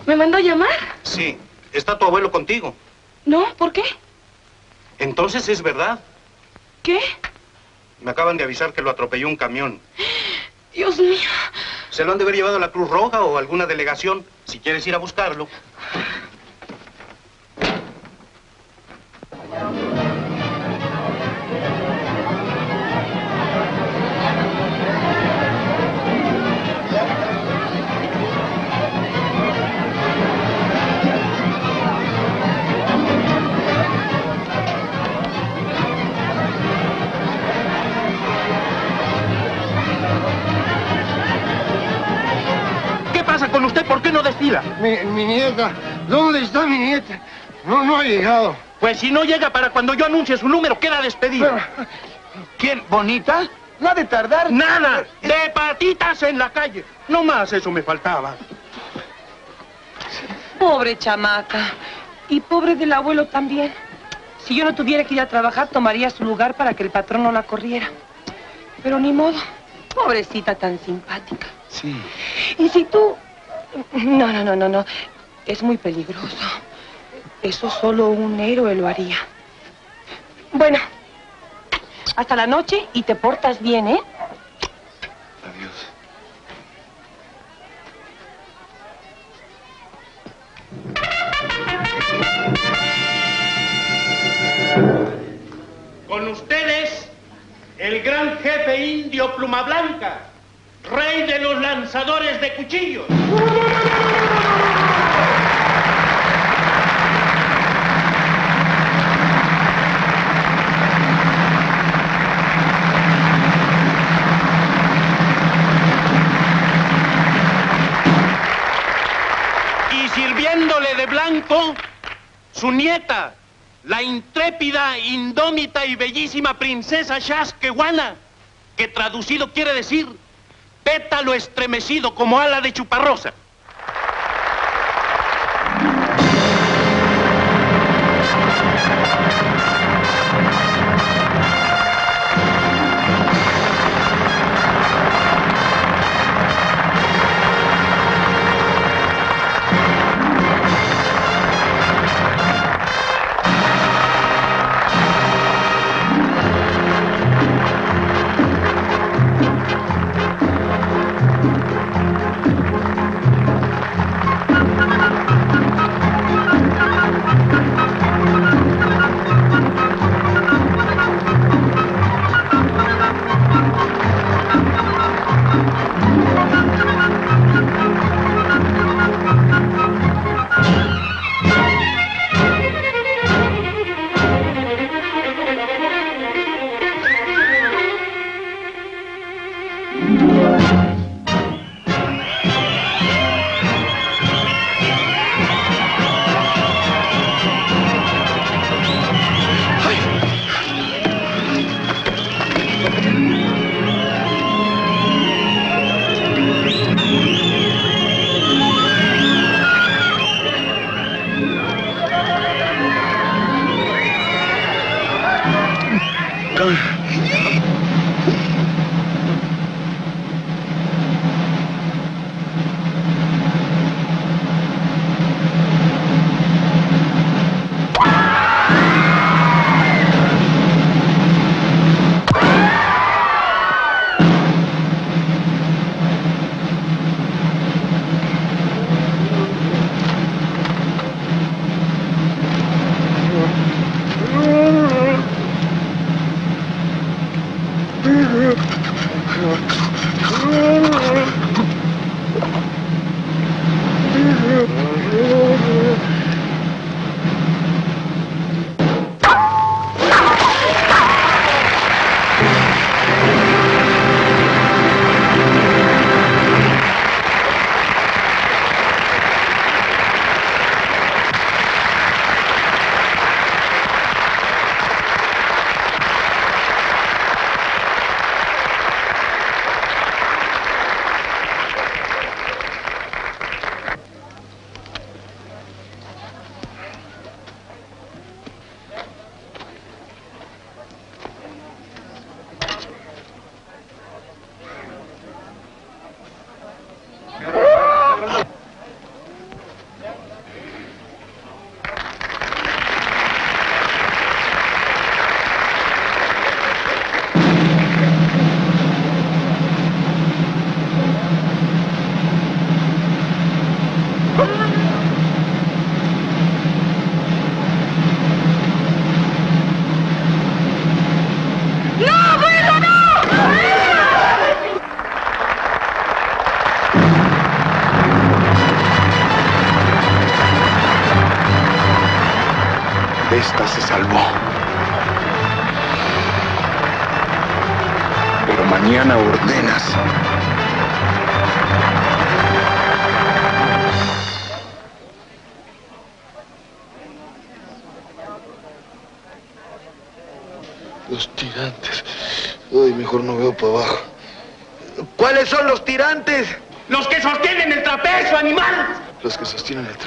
¿Me mandó llamar? Sí, está tu abuelo contigo. No, ¿por qué? Entonces es verdad. ¿Qué? Me acaban de avisar que lo atropelló un camión. Dios mío. Se lo han de haber llevado a la Cruz Roja o alguna delegación. Si quieres ir a buscarlo. Mi, mi nieta, ¿dónde está mi nieta? No, no ha llegado. Pues si no llega para cuando yo anuncie su número, queda despedido. ¿Quién? ¿Bonita? No ha de tardar. ¡Nada! ¡De patitas en la calle! No más eso me faltaba. Pobre chamaca. Y pobre del abuelo también. Si yo no tuviera que ir a trabajar, tomaría su lugar para que el patrón no la corriera. Pero ni modo. Pobrecita tan simpática. Sí. Y si tú... No, no, no, no, no. Es muy peligroso. Eso solo un héroe lo haría. Bueno, hasta la noche y te portas bien, ¿eh? Adiós. Con ustedes, el gran jefe indio Pluma Blanca, rey de los lanzadores de cuchillos. Y sirviéndole de blanco, su nieta, la intrépida, indómita y bellísima princesa Shaskewana, que traducido quiere decir pétalo estremecido como ala de chuparrosa. Los que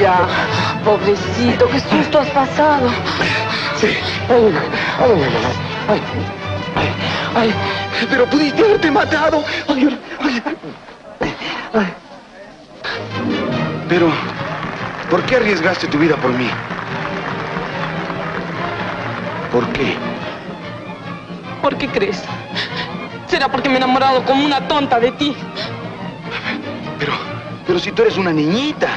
ya. Pobrecito, qué susto has pasado. Sí. Ay, ay, ay, ay, ay, pero pudiste haberte matado. Ay, ay, ay. Pero, ¿por qué arriesgaste tu vida por mí? ¿Por qué? ¿Por qué crees? Será porque me he enamorado como una tonta de ti. Pero, pero si tú eres una niñita.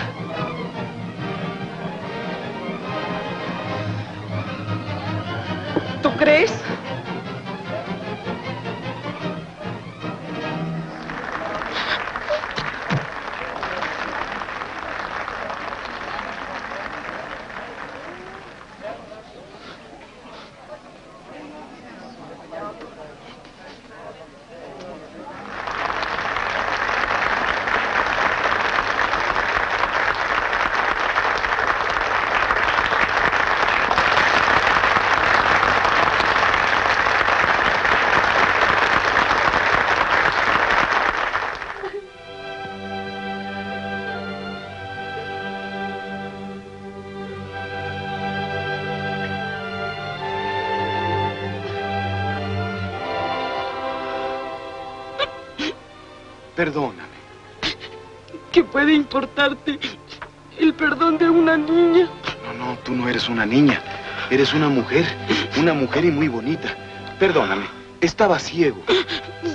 Perdóname. ¿Qué puede importarte el perdón de una niña? No, no, tú no eres una niña. Eres una mujer. Una mujer y muy bonita. Perdóname. Estaba ciego.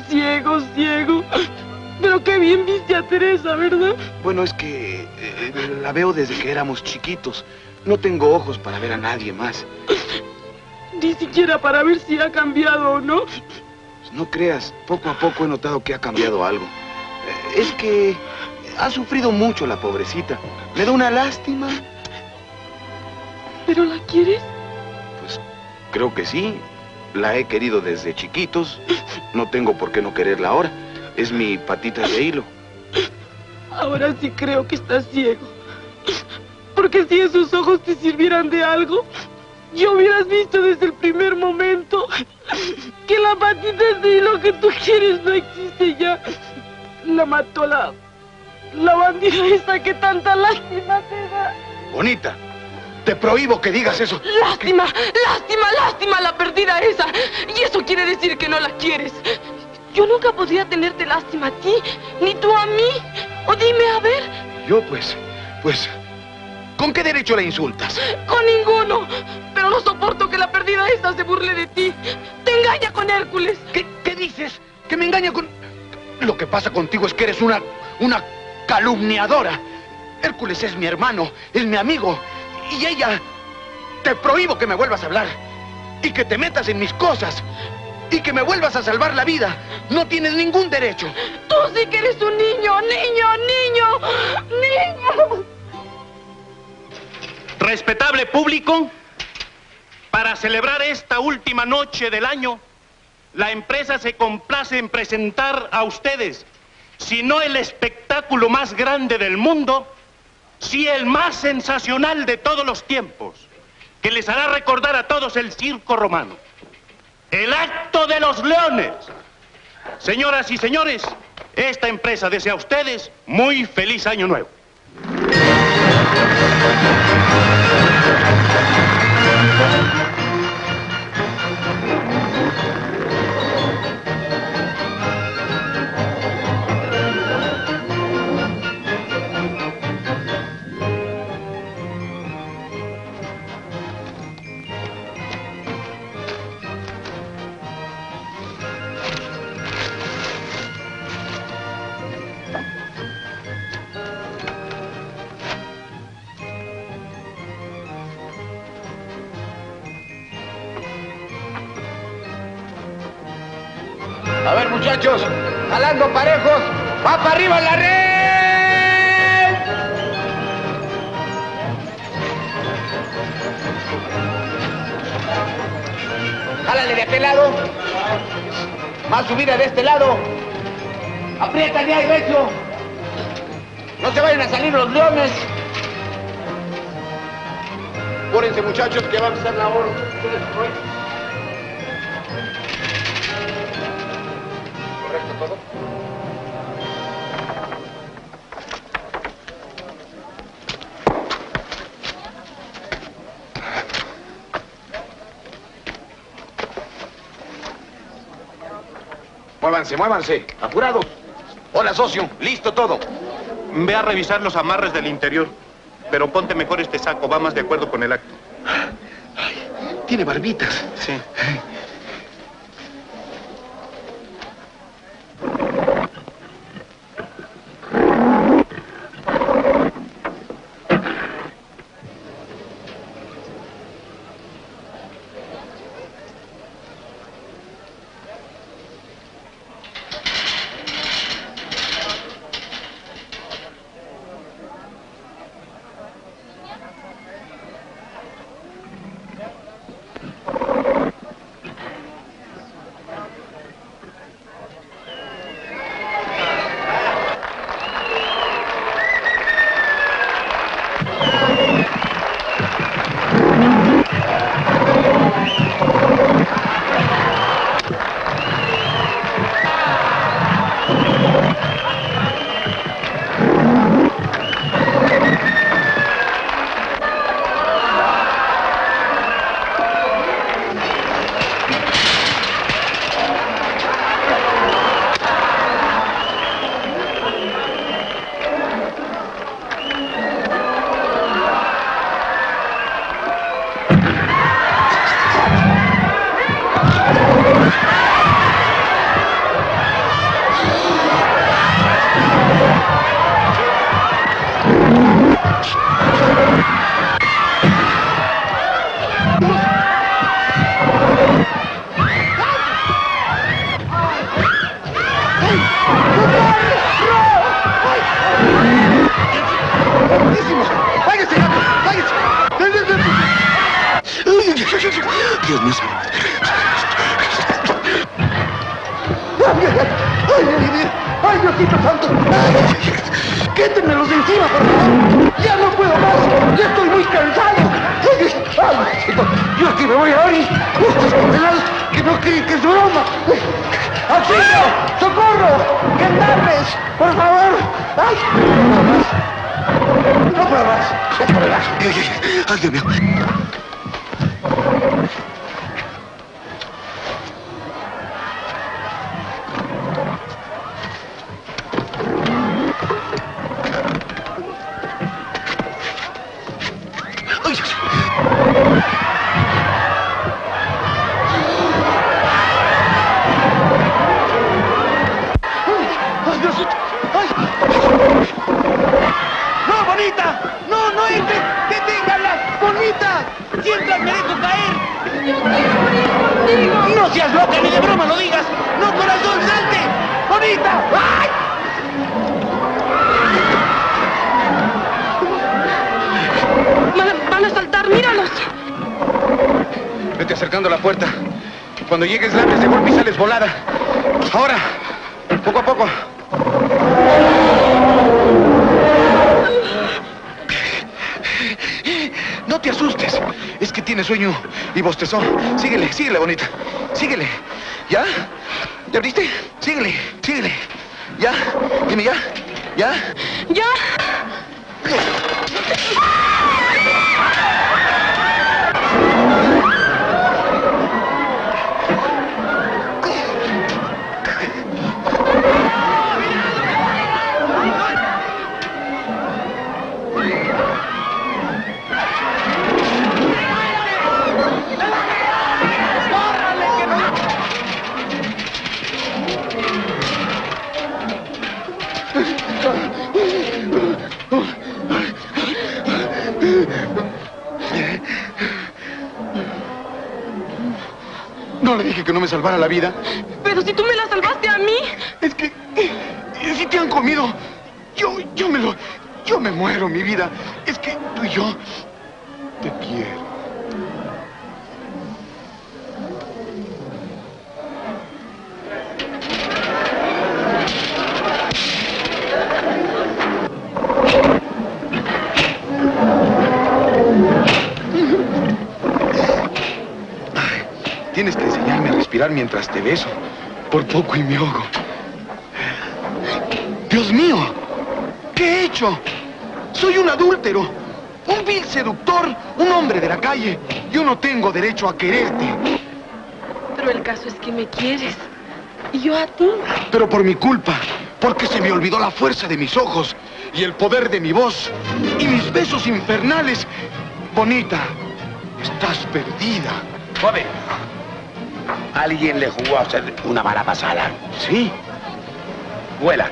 Ciego, ciego. Pero qué bien viste a Teresa, ¿verdad? Bueno, es que eh, la veo desde que éramos chiquitos. No tengo ojos para ver a nadie más. Ni siquiera para ver si ha cambiado o no. No creas, poco a poco he notado que ha cambiado algo. Es que ha sufrido mucho la pobrecita. Me da una lástima. ¿Pero la quieres? Pues creo que sí. La he querido desde chiquitos. No tengo por qué no quererla ahora. Es mi patita de hilo. Ahora sí creo que estás ciego. Porque si esos ojos te sirvieran de algo, yo hubieras visto desde el primer momento que la patita de hilo que tú quieres no existe ya. La mató la... la bandida esa que tanta lástima te da. Bonita, te prohíbo que digas eso. Lástima, lástima, lástima la perdida esa. Y eso quiere decir que no la quieres. Yo nunca podría tenerte lástima a ti, ni tú a mí. O dime, a ver, Yo, pues, pues, ¿con qué derecho la insultas? con ninguno. Pero no soporto que la perdida esa se burle de ti. Te engaña con Hércules. ¿Qué, qué dices? ¿Que me engaña con...? Lo que pasa contigo es que eres una... una calumniadora. Hércules es mi hermano, es mi amigo. Y ella... Te prohíbo que me vuelvas a hablar. Y que te metas en mis cosas. Y que me vuelvas a salvar la vida. No tienes ningún derecho. Tú sí que eres un niño, niño, niño, niño. Respetable público, para celebrar esta última noche del año, la empresa se complace en presentar a ustedes, si no el espectáculo más grande del mundo, si el más sensacional de todos los tiempos, que les hará recordar a todos el circo romano. El acto de los leones. Señoras y señores, esta empresa desea a ustedes muy feliz año nuevo. Jalando parejos, va para arriba la red. Jálale de aquel lado. Más subida de este lado. Aprieta ya, recio. No se vayan a salir los leones. Apúrense, muchachos, que va a empezar la hora. Muévanse, muévanse. Apurados. Hola, socio. Listo todo. Ve a revisar los amarres del interior, pero ponte mejor este saco, va más de acuerdo con el acto. Tiene barbitas. Sí. Cuando llegues, lances de golpe y sales volada. Ahora, poco a poco. No te asustes. Es que tiene sueño y bostezó. Síguele, síguele, bonita. Salvara la vida. Pero si tú me la salvaste a mí. Es que si te han comido, yo, yo me lo, yo me muero, mi vida. Es que tú y yo te quiero. Ay, Tienes que enseñarme a respirar mientras te beso. Por poco y me ahogo. Dios mío, ¿qué he hecho? Soy un adúltero, un vil seductor, un hombre de la calle. Yo no tengo derecho a quererte, Pero el caso es que me quieres. Y yo a ti. pero por mi culpa, porque se me olvidó la fuerza de mis ojos y el poder de mi voz y mis besos infernales. Bonita, estás perdida. Joven, alguien le jugó a usted una mala pasada. Sí, Vuela,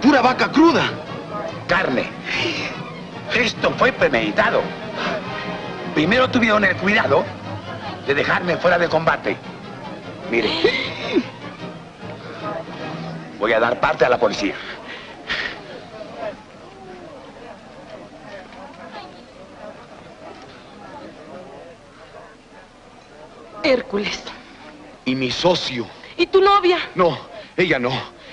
pura vaca cruda. carne. Esto fue premeditado. Primero tuvieron el cuidado de dejarme fuera de combate. Mire, voy a dar parte a la policía. Hércules. Y mi socio. ¿Y tu novia? No, ella no.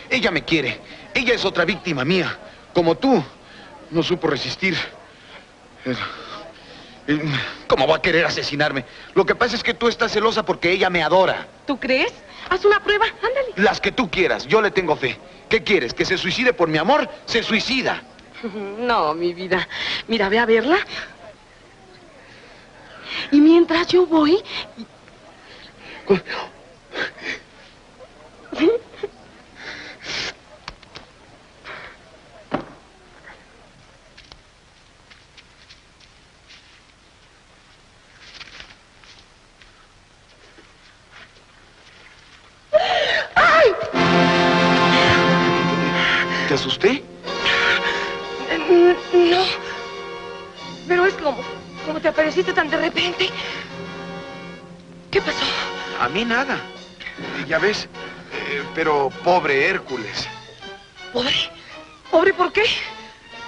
Ella me quiere. Ella es otra víctima mía. Como tú. No supo resistir. Eh, eh, ¿Cómo va a querer asesinarme? Lo que pasa es que tú estás celosa porque ella me adora. ¿Tú crees? Haz una prueba, ándale. Las que tú quieras, yo le tengo fe. ¿Qué quieres? ¿Que se suicide por mi amor? Se suicida. No, mi vida. Mira, ve a verla. Y mientras yo voy... ¿Te asusté? No. Pero es como... como te apareciste tan de repente. ¿Qué pasó? A mí nada. Ya ves, eh, pero pobre Hércules. ¿Pobre? ¿Pobre por qué?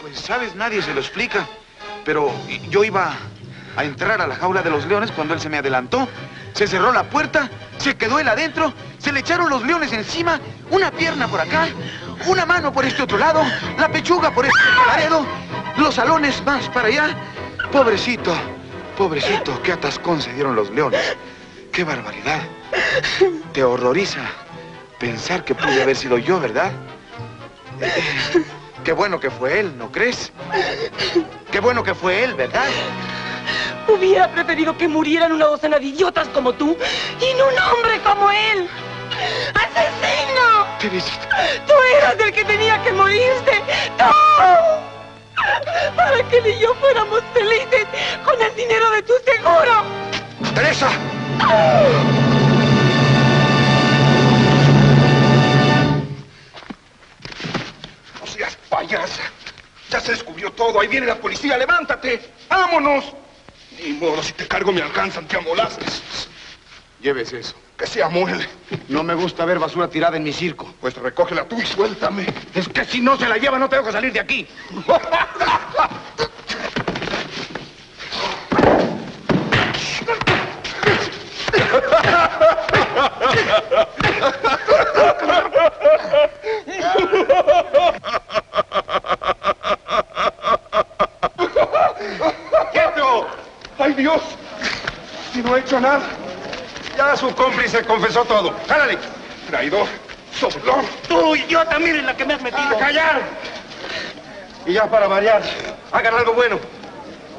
Pues, sabes, nadie se lo explica. Pero yo iba a entrar a la jaula de los leones cuando él se me adelantó. Se cerró la puerta, se quedó él adentro, se le echaron los leones encima, una pierna por acá, una mano por este otro lado, la pechuga por este otro laredo, los salones más para allá. Pobrecito, pobrecito, qué atascón se dieron los leones. ¡Qué barbaridad! Te horroriza pensar que pude haber sido yo, ¿verdad? Eh, qué bueno que fue él, ¿no crees? Qué bueno que fue él, ¿verdad? Hubiera preferido que murieran una docena de idiotas como tú y no un hombre como él. ¡Asesino! Teresita. Tú eras el que tenía que morirse. ¡Tú! Para que él y yo fuéramos felices con el dinero de tu seguro. ¡Teresa! No seas payasa. Ya se descubrió todo. Ahí viene la policía. ¡Levántate! ¡Vámonos! Ni modo, si te cargo me alcanzan, te amolaste. Llévese eso. Que se amuele. No me gusta ver basura tirada en mi circo. Pues recógela tú y suéltame. Es que si no se la lleva no tengo que salir de aquí. ¡Quieto! ¡Ay, Dios! Si no he hecho nada. Ya su cómplice confesó todo. ¡Jálale! Traidor, soplón. Tú, idiota, miren la que me has metido. ¡A callar! Y ya para variar, hagan algo bueno.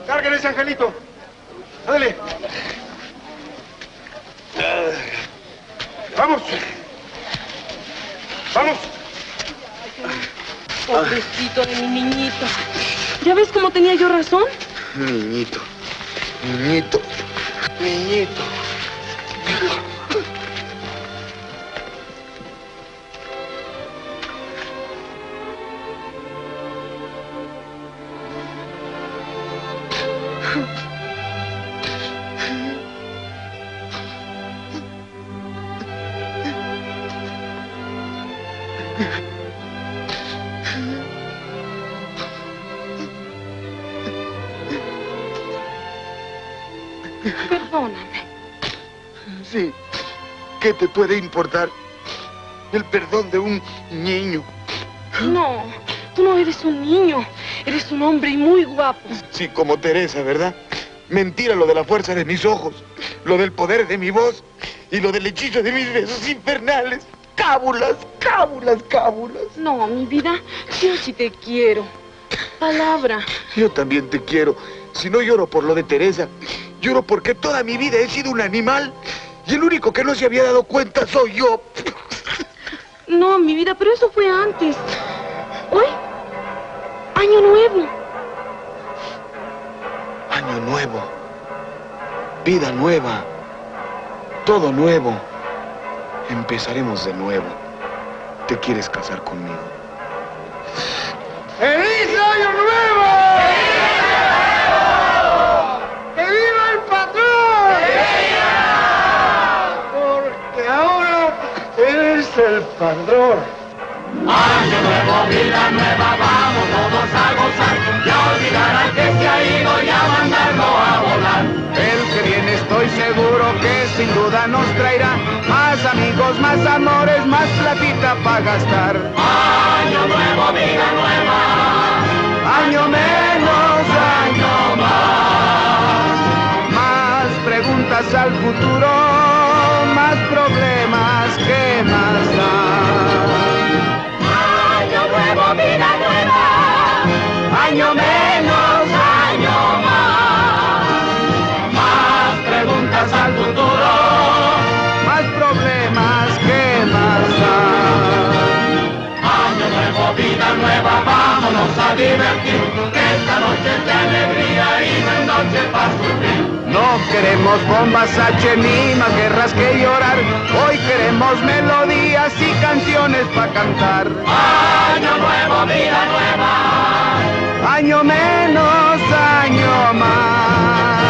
Carguen ese angelito. Ándale. Vamos. Vamos. Pobrecito de mi niñito. ¿Ya ves cómo tenía yo razón? Niñito, niñito, niñito. Perdóname. Sí. ¿Qué te puede importar el perdón de un niño? No, tú no eres un niño. Eres un hombre y muy guapo. Sí, como Teresa, ¿verdad? Mentira lo de la fuerza de mis ojos, lo del poder de mi voz y lo del hechizo de mis besos infernales. Cábulas, cábulas, cábulas. No, mi vida, yo sí te quiero. Palabra. Yo también te quiero. Si no lloro por lo de Teresa, lloro porque toda mi vida he sido un animal y el único que no se había dado cuenta soy yo. No, mi vida, pero eso fue antes. Hoy, año nuevo. Año nuevo, vida nueva, todo nuevo. Empezaremos de nuevo. ¿Te quieres casar conmigo? ¡Feliz Año Nuevo! El patrón. Año nuevo, vida nueva, vamos todos a gozar y a olvidar al que se ha ido y a mandarlo a volar. El que viene estoy seguro que sin duda nos traerá más amigos, más amores, más platita para gastar. Año nuevo, vida nueva, Año menos, año más. Más preguntas al futuro, más problemas que más da. año nuevo, vida nueva, Año menos, año más. Más preguntas al futuro, más problemas que más da. año nuevo, vida nueva, vámonos a divertir, que esta noche es de alegría y no es noche para sufrir. No queremos bombas H ni más guerras que llorar. Hoy queremos melodías y canciones para cantar. Año nuevo, vida nueva. Año menos, año más.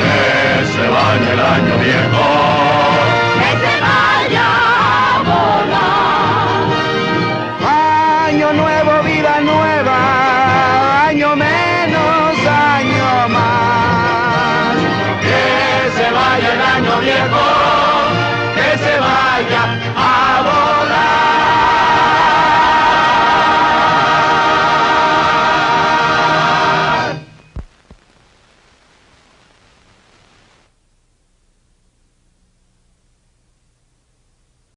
Que se vaya el año viejo. Que se vaya a volar.